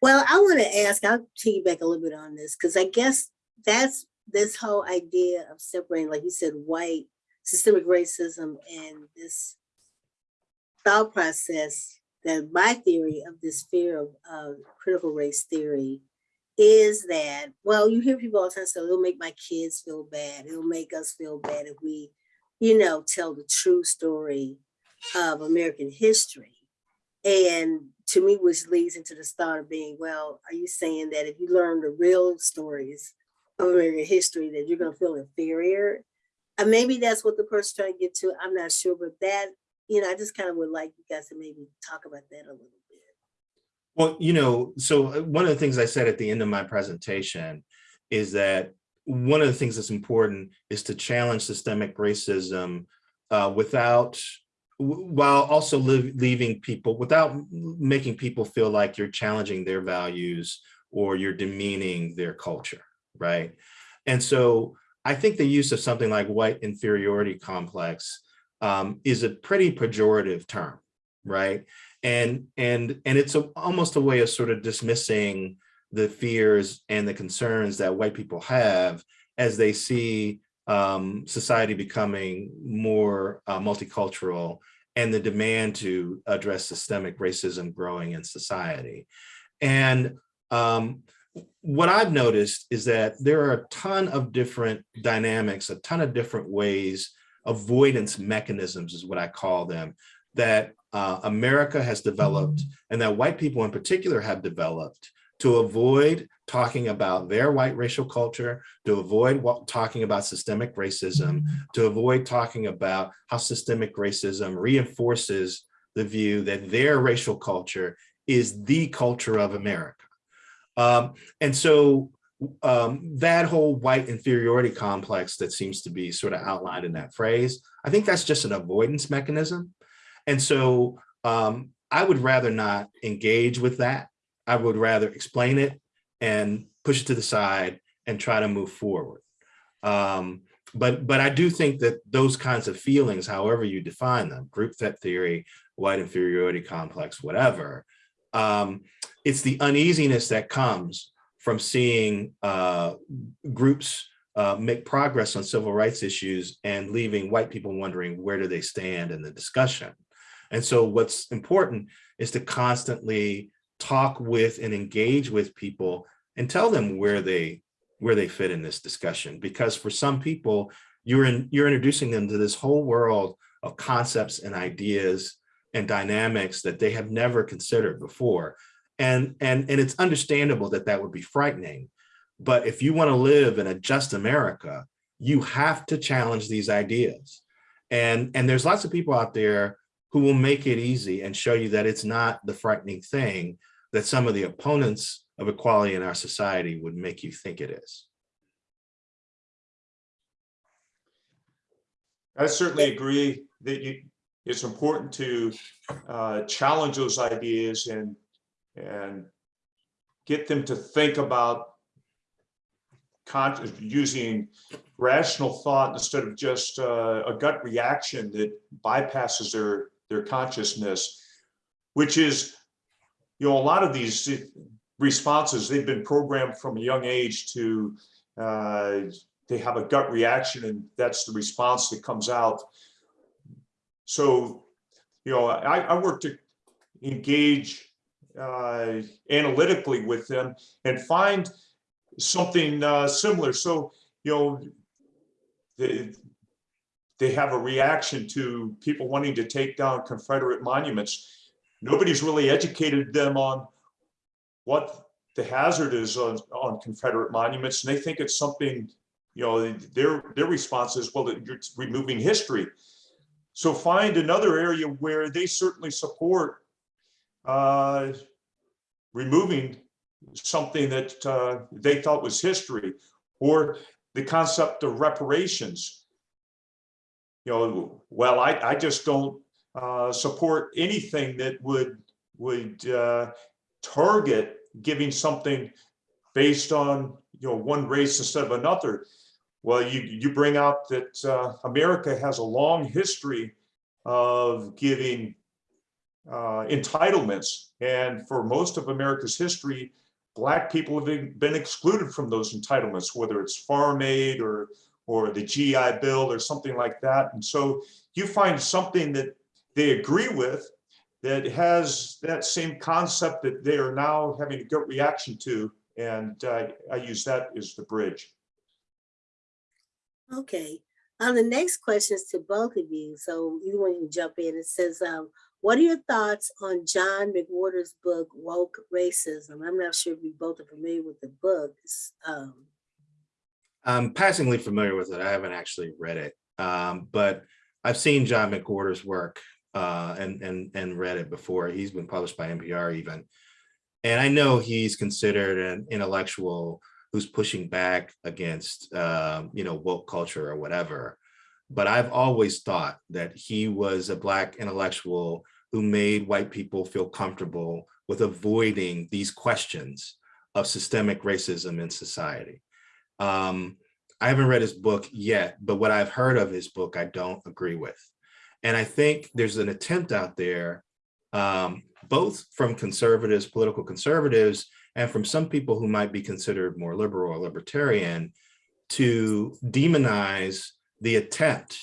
Well, I want to ask, I'll back a little bit on this, because I guess that's this whole idea of separating, like you said, white systemic racism and this thought process that my theory of this fear of uh, critical race theory is that, well, you hear people all the time say, it'll make my kids feel bad. It'll make us feel bad if we, you know, tell the true story of American history. And to me, which leads into the start of being, well, are you saying that if you learn the real stories of American history, that you're gonna feel inferior? And maybe that's what the person's trying to get to. I'm not sure, but that, you know, I just kind of would like you guys to maybe talk about that a little bit. Well, you know, so uh, one of the things I said at the end of my presentation is that one of the things that's important is to challenge systemic racism uh, without, while also liv- leaving people, without making people feel like you're challenging their values or you're demeaning their culture, right? And so I think the use of something like white inferiority complex um, is a pretty pejorative term, right? and and and it's a, almost a way of sort of dismissing the fears and the concerns that white people have as they see um, society becoming more uh, multicultural and the demand to address systemic racism growing in society. And um, what I've noticed is that there are a ton of different dynamics, a ton of different ways, avoidance mechanisms is what I call them, that uh, America has developed and that white people in particular have developed to avoid talking about their white racial culture, to avoid what, talking about systemic racism, to avoid talking about how systemic racism reinforces the view that their racial culture is the culture of America. Um, and so um, that whole white inferiority complex that seems to be sort of outlined in that phrase, I think that's just an avoidance mechanism. And so um, I would rather not engage with that. I would rather explain it and push it to the side and try to move forward. Um, but but I do think that those kinds of feelings, however you define them, group threat theory, white inferiority complex, whatever, um, it's the uneasiness that comes from seeing uh, groups uh, make progress on civil rights issues and leaving white people wondering where do they stand in the discussion. And so what's important is to constantly talk with and engage with people and tell them where they where they fit in this discussion. Because for some people, you're in you're introducing them to this whole world of concepts and ideas and dynamics that they have never considered before. And, and, and it's understandable that that would be frightening. But if you want to live in a just America, you have to challenge these ideas. And, and there's lots of people out there who will make it easy and show you that it's not the frightening thing that some of the opponents of equality in our society would make you think it is. I certainly agree that you, it's important to uh, challenge those ideas and, and get them to think about using rational thought instead of just uh, a gut reaction that bypasses their, their consciousness, which is, you know, a lot of these responses, they've been programmed from a young age to, uh, they have a gut reaction and that's the response that comes out. So, you know, I, I work to engage uh, analytically with them and find something uh, similar. So, you know, they, they have a reaction to people wanting to take down Confederate monuments. Nobody's really educated them on what the hazard is on, on Confederate monuments, and they think it's something, you know, their their response is, well, you're removing history. So find another area where they certainly support uh, removing something that uh, they thought was history, or the concept of reparations. You know, well, I, I just don't uh, support anything that would would uh, target giving something based on you know one race instead of another. Well, you you bring out that uh, America has a long history of giving uh, entitlements, and for most of America's history, Black people have been, been excluded from those entitlements, whether it's farm aid or or the GI Bill or something like that. And so you find something that they agree with, that has that same concept that they are now having a gut reaction to. And uh, I use that as the bridge. Okay, um, the next question is to both of you, so you want to jump in. It says, um, what are your thoughts on John McWhorter's book, Woke Racism? I'm not sure if you both are familiar with the book. Um, I'm passingly familiar with it. I haven't actually read it, um, but I've seen John McWhorter's work uh, and and and read it before. He's been published by NPR even, and I know he's considered an intellectual who's pushing back against um, you know woke culture or whatever. But I've always thought that he was a black intellectual who made white people feel comfortable with avoiding these questions of systemic racism in society. Um, I haven't read his book yet, but what I've heard of his book, I don't agree with. And I think there's an attempt out there, um, both from conservatives, political conservatives, and from some people who might be considered more liberal or libertarian to demonize the attempt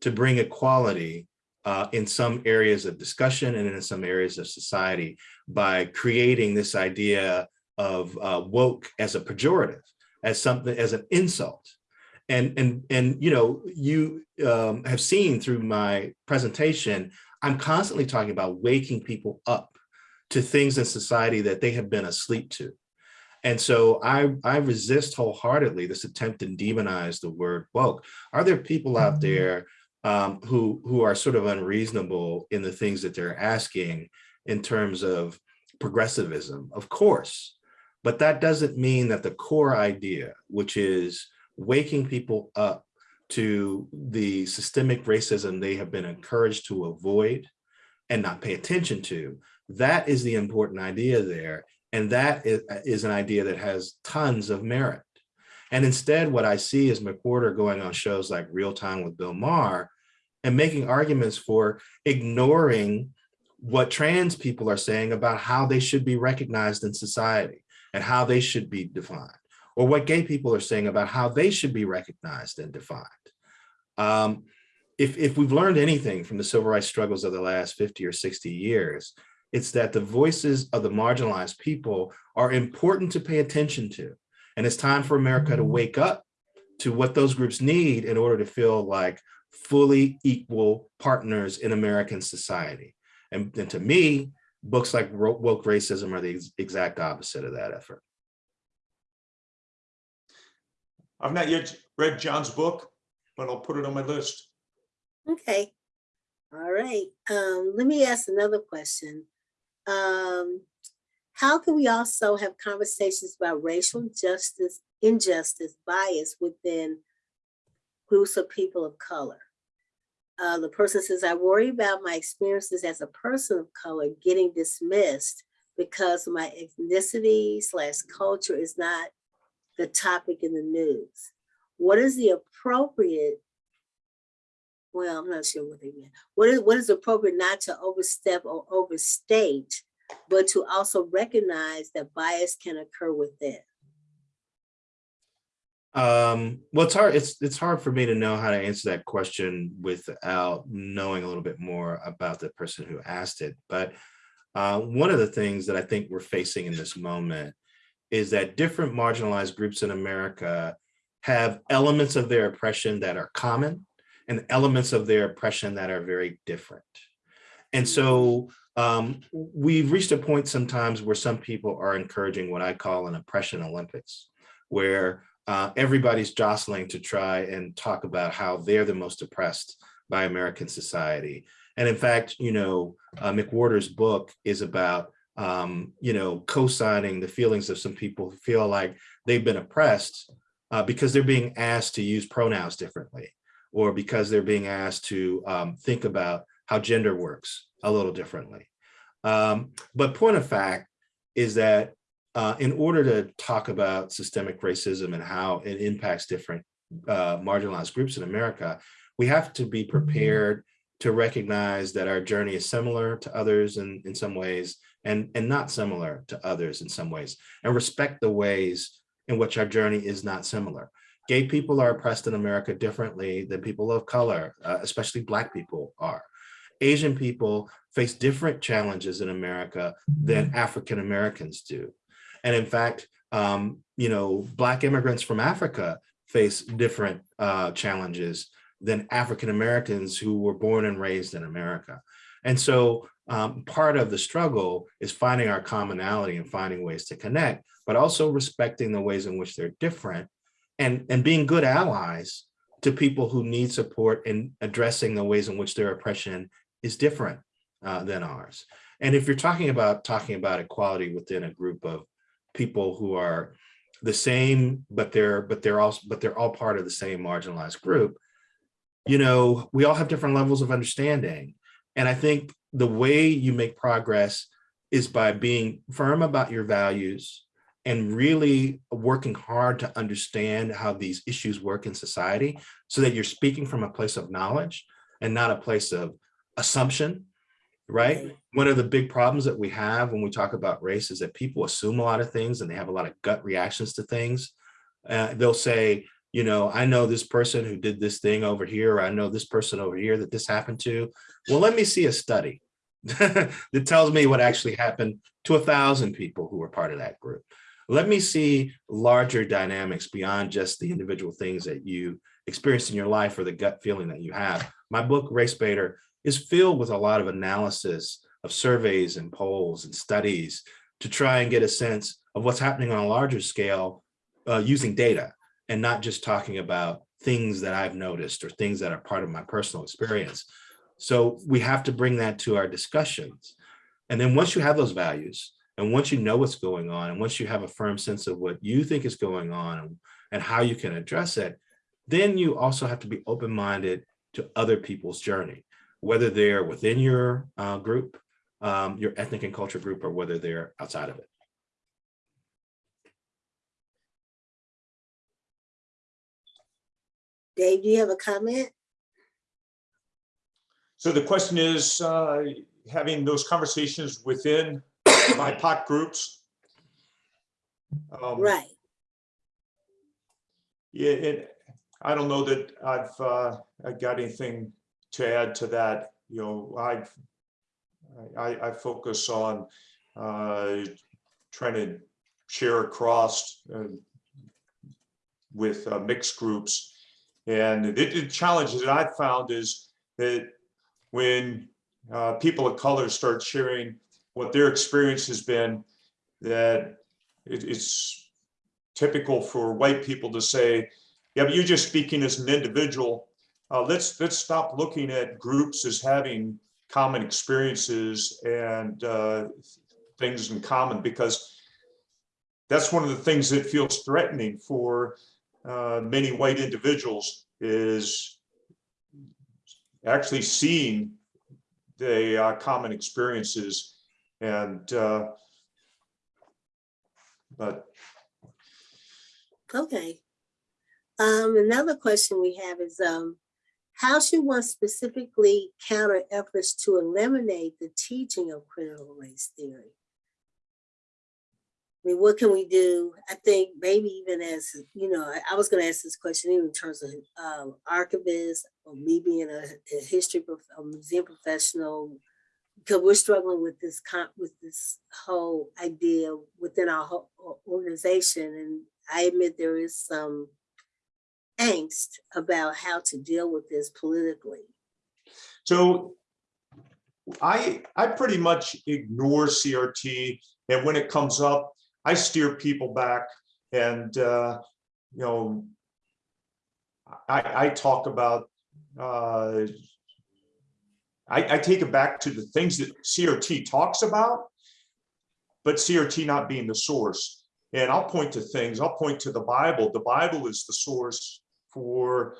to bring equality uh, in some areas of discussion and in some areas of society by creating this idea of uh, woke as a pejorative as something as an insult and and and you know you um, have seen through my presentation i'm constantly talking about waking people up to things in society that they have been asleep to. And so i i resist wholeheartedly this attempt to demonize the word woke. Are there people out there um, who who are sort of unreasonable in the things that they're asking in terms of progressivism? Of course. But that doesn't mean that the core idea, which is waking people up to the systemic racism they have been encouraged to avoid and not pay attention to, that is the important idea there. And that is, an idea that has tons of merit. And instead, what I see is McWhorter going on shows like Real Time with Bill Maher and making arguments for ignoring what trans people are saying about how they should be recognized in society and how they should be defined, or what gay people are saying about how they should be recognized and defined. Um, if, if we've learned anything from the civil rights struggles of the last 50 or 60 years, it's that the voices of the marginalized people are important to pay attention to. And it's time for America to wake up to what those groups need in order to feel like fully equal partners in American society. And, and to me, books like woke racism are the ex exact opposite of that effort. I've not yet read John's book, but I'll put it on my list. okay. All right, um, let me ask another question. Um, how can we also have conversations about racial justice, injustice, bias within groups of people of color? Uh, the person says, I worry about my experiences as a person of color getting dismissed because my ethnicity slash culture is not the topic in the news. What is the appropriate, well, I'm not sure what they mean. What is, what is appropriate not to overstep or overstate, but to also recognize that bias can occur within? Um, well, it's hard. It's it's hard for me to know how to answer that question without knowing a little bit more about the person who asked it. But uh, one of the things that I think we're facing in this moment is that different marginalized groups in America have elements of their oppression that are common and elements of their oppression that are very different. And so um, we've reached a point sometimes where some people are encouraging what I call an oppression Olympics, where uh, everybody's jostling to try and talk about how they're the most oppressed by American society. And in fact, you know, uh, McWhorter's book is about, um, you know, co-signing the feelings of some people who feel like they've been oppressed uh, because they're being asked to use pronouns differently, or because they're being asked to um, think about how gender works a little differently. Um, but point of fact is that uh, in order to talk about systemic racism and how it impacts different uh, marginalized groups in America, we have to be prepared to recognize that our journey is similar to others in, in some ways and, and not similar to others in some ways, and respect the ways in which our journey is not similar. Gay people are oppressed in America differently than people of color, uh, especially Black people are. Asian people face different challenges in America than African Americans do. And in fact, um, you know, Black immigrants from Africa face different uh, challenges than African Americans who were born and raised in America. And so um, part of the struggle is finding our commonality and finding ways to connect, but also respecting the ways in which they're different and, and being good allies to people who need support in addressing the ways in which their oppression is different uh, than ours. And if you're talking about talking about equality within a group of people who are the same, but they're but they're also but they're all part of the same marginalized group, you know, we all have different levels of understanding. And I think the way you make progress is by being firm about your values and really working hard to understand how these issues work in society so that you're speaking from a place of knowledge and not a place of assumption, right? One of the big problems that we have when we talk about race is that people assume a lot of things and they have a lot of gut reactions to things. Uh, they'll say, you know, I know this person who did this thing over here, or I know this person over here that this happened to. Well, let me see a study *laughs* that tells me what actually happened to a thousand people who were part of that group. Let me see larger dynamics beyond just the individual things that you experienced in your life or the gut feeling that you have. My book, Race Baiter, is filled with a lot of analysis of surveys and polls and studies to try and get a sense of what's happening on a larger scale uh, using data and not just talking about things that I've noticed or things that are part of my personal experience. So we have to bring that to our discussions. And then once you have those values, and once you know what's going on, and once you have a firm sense of what you think is going on and, and how you can address it, then you also have to be open-minded to other people's journey, whether they're within your uh, group, um, your ethnic and culture group, or whether they're outside of it. Dave, do you have a comment? So the question is, uh, having those conversations within *coughs* my BIPOC groups. Um, Right. Yeah, and I don't know that I've, uh, I got anything to add to that, you know, I've, I, I focus on, uh, trying to share across, uh, with uh, mixed groups. And the, the challenges that I've found is that when, uh, people of color start sharing what their experience has been, that it, it's typical for white people to say, yeah, but you're just speaking as an individual. Uh, let's let's stop looking at groups as having common experiences and uh, things in common because that's one of the things that feels threatening for uh, many white individuals is actually seeing the uh, common experiences and uh, but Okay. Um, another question we have is, um, how should one specifically counter efforts to eliminate the teaching of critical race theory? I mean, what can we do? I think maybe even as, you know, I- was gonna ask this question even in terms of um, archivist or me being a, a history, a museum professional, because we're struggling with this with this whole idea within our whole organization. And I admit there is some angst about how to deal with this politically. So I, I pretty much ignore CRT and when it comes up, I steer people back and, uh, you know, I, I talk about, uh, I, I take it back to the things that CRT talks about, but CRT not being the source. And I'll point to things, I'll point to the Bible. The Bible is the source for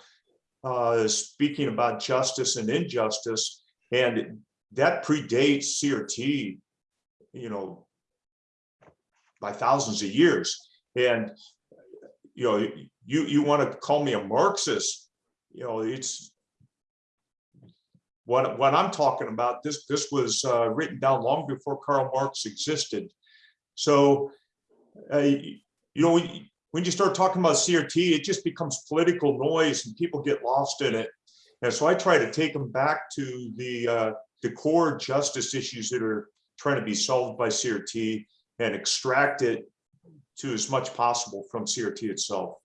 uh, speaking about justice and injustice. And that predates CRT, you know, by thousands of years. And, you know, you, you want to call me a Marxist, you know, it's what, what I'm talking about, this, this was uh, written down long before Karl Marx existed. So, uh, you know, when, you start talking about CRT, it just becomes political noise and people get lost in it. And so I try to take them back to the uh, the core justice issues that are trying to be solved by CRT and extract it to as much possible from CRT itself.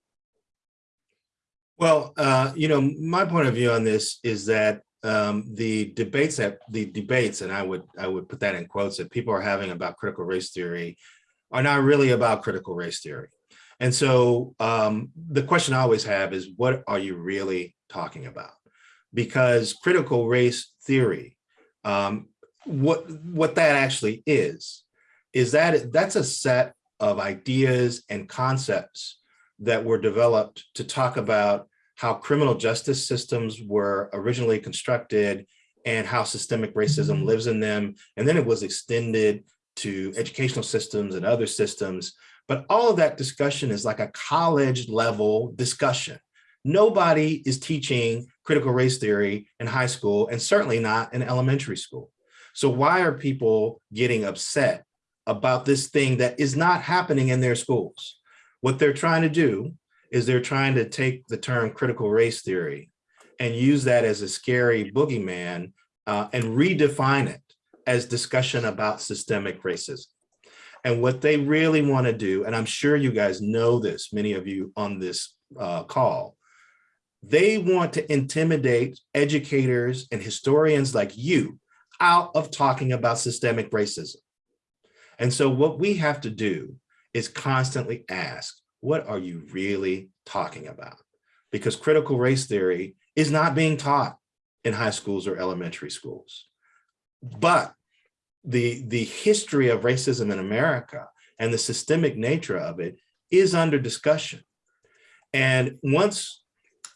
Well, uh, you know, my point of view on this is that um, the debates that the debates, and I would I would put that in quotes that people are having about critical race theory are not really about critical race theory. And so um, the question I always have is, what are you really talking about? Because critical race theory, um, what what that actually is, is that that's a set of ideas and concepts that were developed to talk about how criminal justice systems were originally constructed and how systemic racism mm-hmm. lives in them. And then it was extended to educational systems and other systems. But all of that discussion is like a college level discussion. Nobody is teaching critical race theory in high school and certainly not in elementary school. So why are people getting upset about this thing that is not happening in their schools? What they're trying to do is they're trying to take the term critical race theory and use that as a scary boogeyman uh, and redefine it as discussion about systemic racism. And what they really want to do, and I'm sure you guys know this, many of you on this uh, call, they want to intimidate educators and historians like you out of talking about systemic racism. And so what we have to do is constantly ask, what are you really talking about? Because critical race theory is not being taught in high schools or elementary schools. But the, the history of racism in America and the systemic nature of it is under discussion. And once,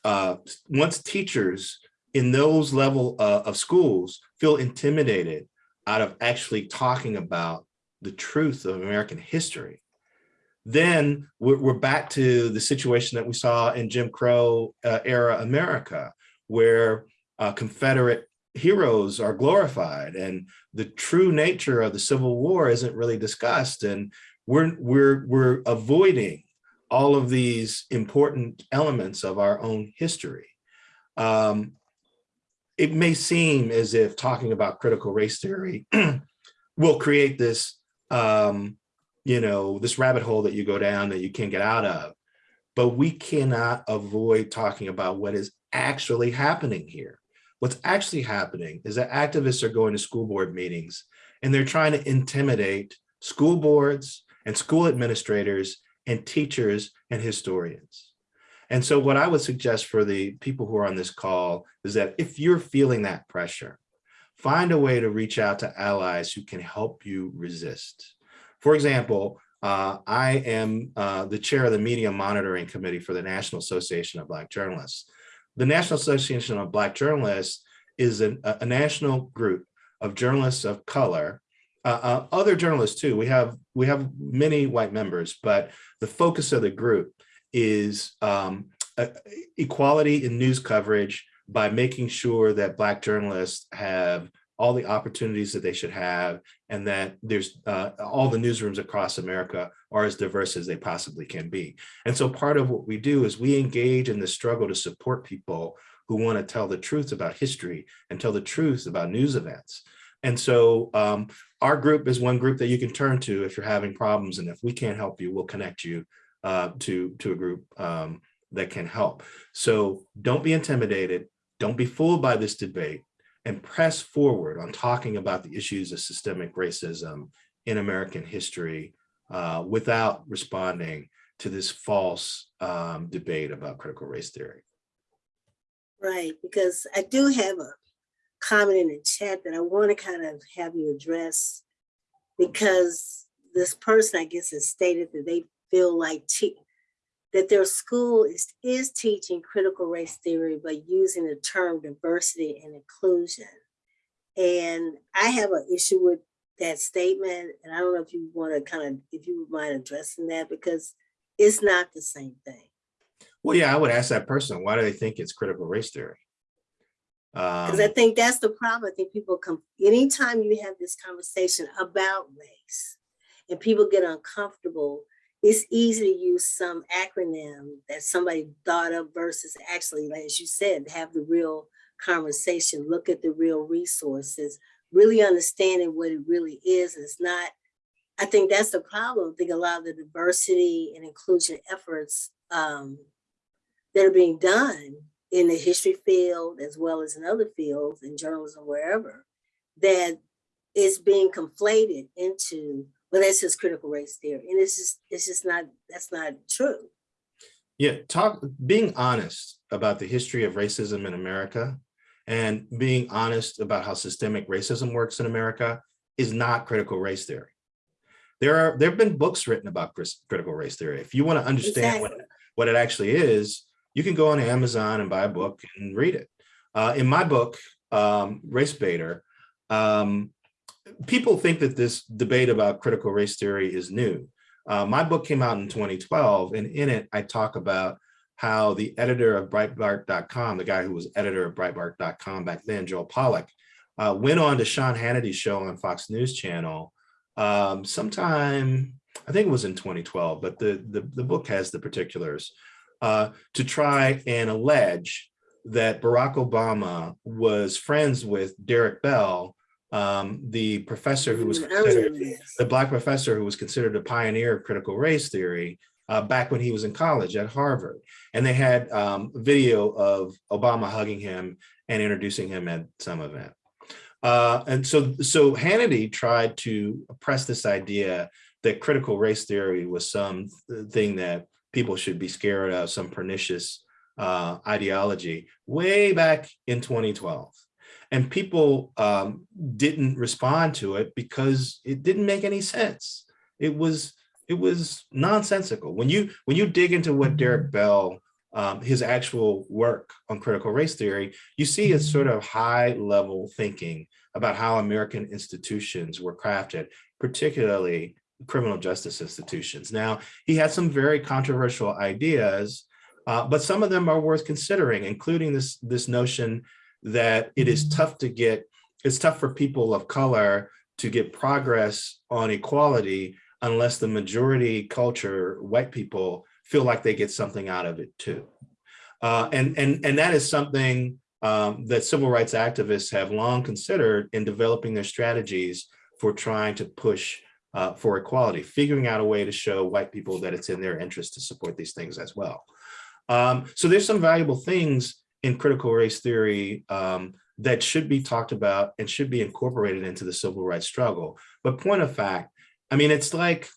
uh, once teachers in those level uh, of schools feel intimidated out of actually talking about the truth of American history, then we're, we're back to the situation that we saw in Jim Crow uh, era America, where uh, Confederate heroes are glorified and the true nature of the Civil War isn't really discussed. And we're, we're, we're avoiding all of these important elements of our own history. Um, it may seem as if talking about critical race theory *clears throat* will create this, um, you know, this rabbit hole that you go down that you can't get out of. But we cannot avoid talking about what is actually happening here. What's actually happening is that activists are going to school board meetings and they're trying to intimidate school boards and school administrators and teachers and historians. And so what I would suggest for the people who are on this call is that if you're feeling that pressure, find a way to reach out to allies who can help you resist. For example, uh, I am uh, the chair of the Media Monitoring Committee for the National Association of Black Journalists. The National Association of Black Journalists is an, a, a national group of journalists of color, uh, uh, other journalists too. We have we have many white members, but the focus of the group is um, equality in news coverage by making sure that Black journalists have all the opportunities that they should have and that there's uh, all the newsrooms across America are as diverse as they possibly can be. And so part of what we do is we engage in the struggle to support people who want to tell the truth about history and tell the truth about news events. And so um, our group is one group that you can turn to if you're having problems. And if we can't help you, we'll connect you uh, to, to a group um, that can help. So don't be intimidated. Don't be fooled by this debate and press forward on talking about the issues of systemic racism in American history uh, without responding to this false um, debate about critical race theory. Right, because I do have a comment in the chat that I want to kind of have you address because this person, I guess, has stated that they feel like that their school is, is teaching critical race theory, but using the term diversity and inclusion. And I have an issue with that statement. And I don't know if you want to kind of, if you would mind addressing that because it's not the same thing. Well, yeah, I would ask that person, why do they think it's critical race theory? Because um, I think that's the problem. I think people come, anytime you have this conversation about race and people get uncomfortable, it's easy to use some acronym that somebody thought of versus actually, as you said, have the real conversation, look at the real resources, really understanding what it really is. It's not, I think that's the problem. I think a lot of the diversity and inclusion efforts um, that are being done in the history field as well as in other fields, in journalism, wherever, that is being conflated into, well, that's just critical race theory. And it's just, it's just not, that's not true. Yeah, talk, being honest about the history of racism in America and being honest about how systemic racism works in America is not critical race theory. There are, there have been books written about critical race theory. If you want to understand what, Exactly. what it actually is, you can go on Amazon and buy a book and read it. Uh, in my book, um, Race Baiter, um, people think that this debate about critical race theory is new. Uh, my book came out in 2012, and in it, I talk about how the editor of Breitbart.com, the guy who was editor of Breitbart.com back then, Joel Pollak, uh, went on to Sean Hannity's show on Fox News Channel um, sometime, I think it was in 2012, but the, the, the book has the particulars, uh, to try and allege that Barack Obama was friends with Derrick Bell, um, the professor who was Mm, considered the black professor who was considered a pioneer of critical race theory uh, back when he was in college at Harvard. And they had um, video of Obama hugging him and introducing him at some event. Uh, and so, so Hannity tried to press this idea that critical race theory was some thing that people should be scared of, some pernicious uh, ideology way back in 2012. And people um, didn't respond to it because it didn't make any sense. It was it was nonsensical. When you when you dig into what Derrick Bell, um, his actual work on critical race theory, you see it's sort of high level thinking about how American institutions were crafted, particularly criminal justice institutions. Now, he had some very controversial ideas, uh, but some of them are worth considering, including this, this notion that it is tough to get, it's tough for people of color to get progress on equality unless the majority culture, white people, feel like they get something out of it too. Uh, and, and, and that is something um, that civil rights activists have long considered in developing their strategies for trying to push uh, for equality, figuring out a way to show white people that it's in their interest to support these things as well. Um, so there's some valuable things in critical race theory um, that should be talked about and should be incorporated into the civil rights struggle. But point of fact, I mean, it's like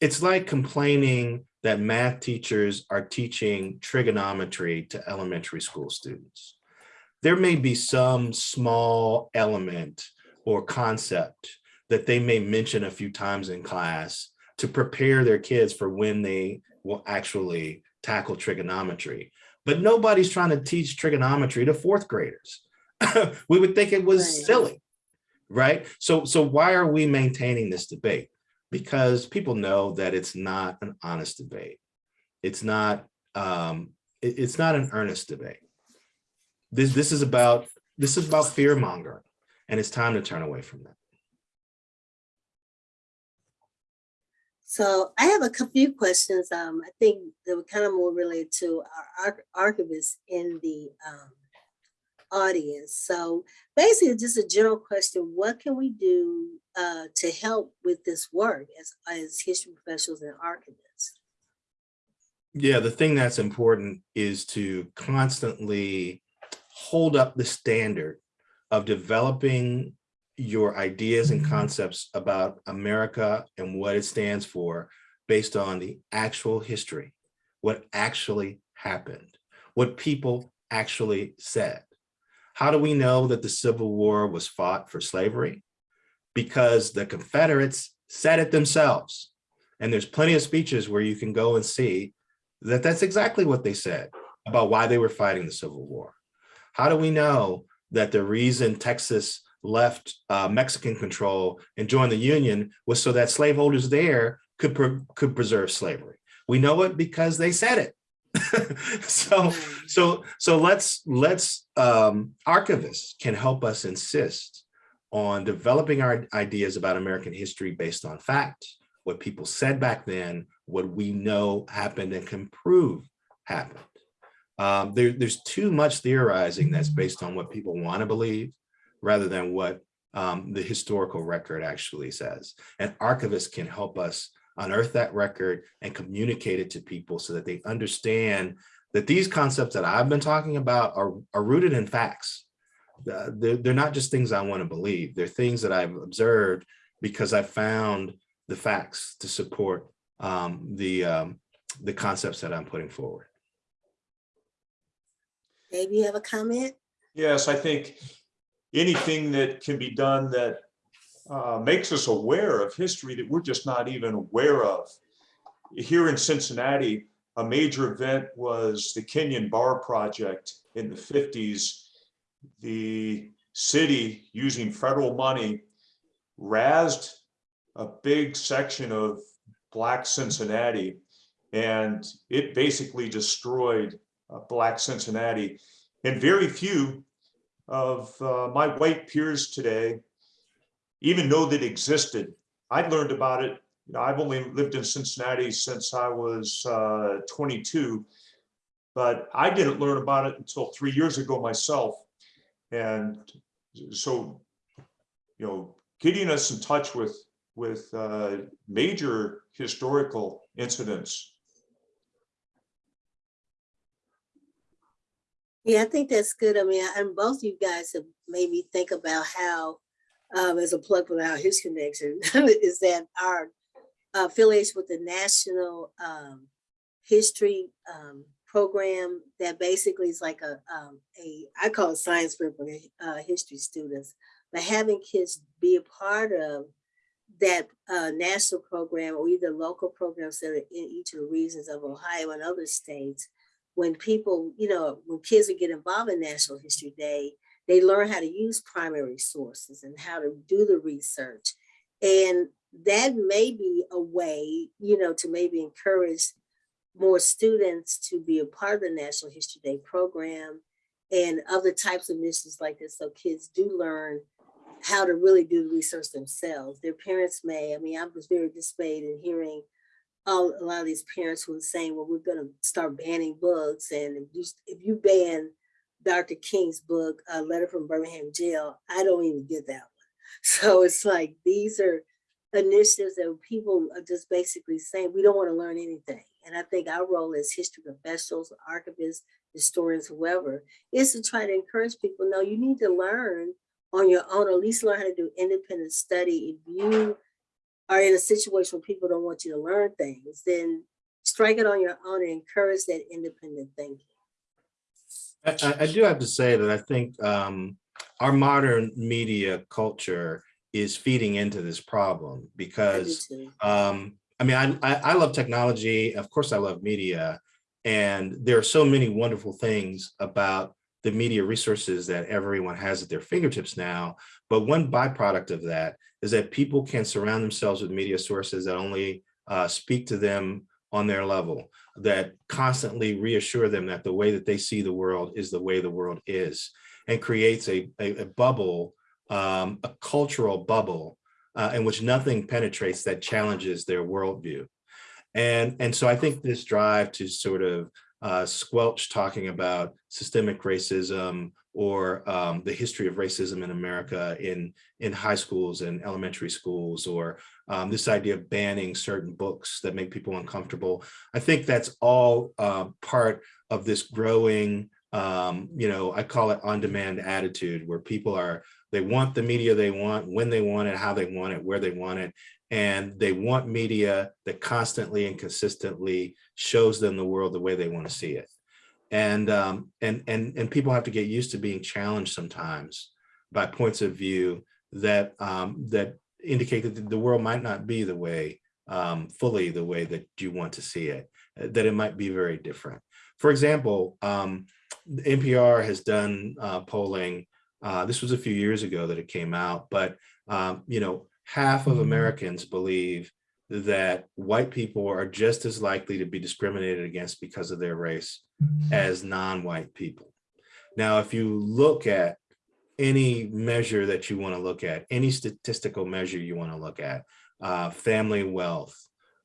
it's like complaining that math teachers are teaching trigonometry to elementary school students. There may be some small element or concept that they may mention a few times in class to prepare their kids for when they will actually tackle trigonometry. But nobody's trying to teach trigonometry to fourth graders. *laughs* we would think it was Right. silly, right? So, so why are we maintaining this debate? Because people know that it's not an honest debate. It's not, um, it- it's not an earnest debate. This, this is about, this is about fear mongering, and it's time to turn away from that. So I have a few questions. Um, I think that were kind of more related to our arch- archivists in the um, audience. So basically, just a general question: What can we do uh, to help with this work as as history professionals and archivists? Yeah, the thing that's important is to constantly hold up the standard of developing your ideas and mm-hmm. concepts about America and what it stands for based on the actual history, what actually happened, what people actually said. How do we know that the Civil War was fought for slavery? Because the Confederates said it themselves. And there's plenty of speeches where you can go and see that that's exactly what they said about why they were fighting the Civil War. How do we know that the reason Texas left uh, Mexican control and joined the Union was so that slaveholders there could pre- could preserve slavery? We know it because they said it. *laughs* so so so let's let's um, archivists can help us insist on developing our ideas about American history based on fact, what people said back then, what we know happened and can prove happened. Um, there, there's too much theorizing that's based on what people want to believe rather than what um, the historical record actually says. And archivists can help us unearth that record and communicate it to people so that they understand that these concepts that I've been talking about are, are rooted in facts. Uh, They're, they're not just things I want to believe. They're things that I've observed because I found the facts to support um, the, um, the concepts that I'm putting forward. Dave, you have a comment? Yes, I think anything that can be done that uh, makes us aware of history that we're just not even aware of. Here in Cincinnati, a major event was the Kenyon Barr Project in the 50s. The city, using federal money, razed a big section of Black Cincinnati, and it basically destroyed uh, Black Cincinnati. And very few of uh, my white peers today even know that existed. I learned about it. You know, I've only lived in Cincinnati since I was uh, 22, but I didn't learn about it until three years ago myself. And so, you know, getting us in touch with with uh, major historical incidents Yeah, I think that's good. I mean, and both you guys have made me think about how, um, as a plug for our History Connection, *laughs* is that our affiliation with the National um, History um, Program that basically is like a, um, a I call it science for uh, history students, but having kids be a part of that uh, national program or either local programs that are in each of the regions of Ohio and other states when people, you know, when kids get involved in National History Day, they learn how to use primary sources and how to do the research. And that may be a way, you know, to maybe encourage more students to be a part of the National History Day program and other types of missions like this. So kids do learn how to really do the research themselves. Their parents may, I mean, I was very dismayed in hearing a lot of these parents who are saying, well, we're gonna start banning books. And if you, if you ban Dr. King's book, A Letter from Birmingham Jail, I don't even get that one. *laughs* So it's like, these are initiatives that people are just basically saying, we don't wanna learn anything. And I think our role as history professionals, archivists, historians, whoever, is to try to encourage people, no, you need to learn on your own, or at least learn how to do independent study. If you are in a situation where people don't want you to learn things, then strike it on your own and encourage that independent thinking. I, I- I do have to say that I think um, our modern media culture is feeding into this problem because too. um, I mean, I, I, I love technology. Of course, I love media. And there are so many wonderful things about the media resources that everyone has at their fingertips now. But one byproduct of that is that people can surround themselves with media sources that only uh, speak to them on their level, that constantly reassure them that the way that they see the world is the way the world is, and creates a, a, a bubble, um, a cultural bubble uh, in which nothing penetrates that challenges their worldview. And, and so I think this drive to sort of uh, squelch talking about systemic racism or um, the history of racism in America in, in high schools and elementary schools, or um, this idea of banning certain books that make people uncomfortable. I think that's all uh, part of this growing, um, you know, I call it on-demand attitude, where people are, they want the media they want, when they want it, how they want it, where they want it, and they want media that constantly and consistently shows them the world the way they want to see it and um, and and and people have to get used to being challenged sometimes by points of view that um, that indicate that the world might not be the way um, fully the way that you want to see it, uh, that it might be very different. For example, um, NPR has done uh, polling. Uh, this was a few years ago that it came out, but um, you know, half of Americans believe that white people are just as likely to be discriminated against because of their race as non-white people. Now, if you look at any measure that you want to look at, any statistical measure you want to look at, uh, family wealth,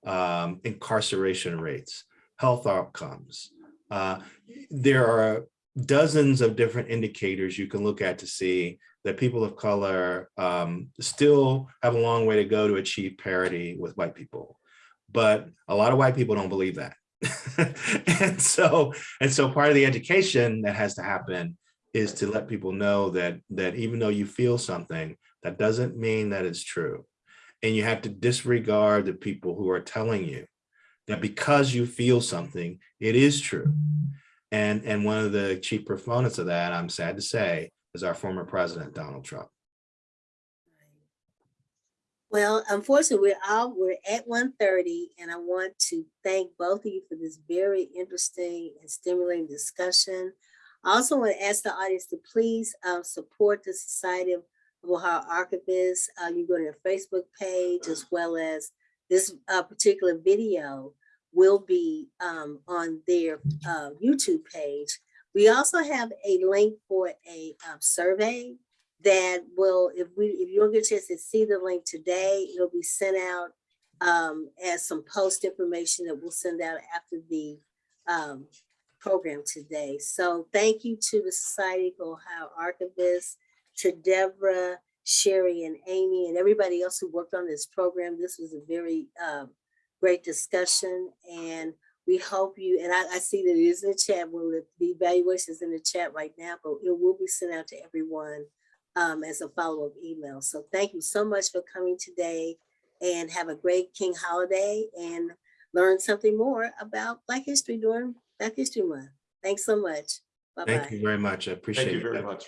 um, incarceration rates, health outcomes, Uh, there are dozens of different indicators you can look at to see that people of color um, still have a long way to go to achieve parity with white people. But a lot of white people don't believe that. *laughs* and so and so part of the education that has to happen is to let people know that that even though you feel something, that doesn't mean that it's true. And you have to disregard the people who are telling you that because you feel something, it is true. And, and one of the chief proponents of that, I'm sad to say, is our former president, Donald Trump. Well, unfortunately, we're out, we're at 1:30, and I want to thank both of you for this very interesting and stimulating discussion. I also want to ask the audience to please uh, support the Society of Ohio Archivists. Uh, you go to their Facebook page as well as this uh, particular video will be um, on their uh, YouTube page. We also have a link for a um, survey that will, if we, if you don't get a chance to see the link today, it'll be sent out um, as some post information that we'll send out after the um, program today. So thank you to the Society of Ohio Archivists, to Deborah, Sherry, and Amy, and everybody else who worked on this program. This was a very um, great discussion, and we hope you, and I, I see that it is in the chat, well, the the evaluation is in the chat right now, but it will be sent out to everyone um, as a follow-up email. So thank you so much for coming today and have a great King holiday and learn something more about Black history during Black History Month. Thanks so much. Bye-bye. Thank you very much. I appreciate Thank it. you very much.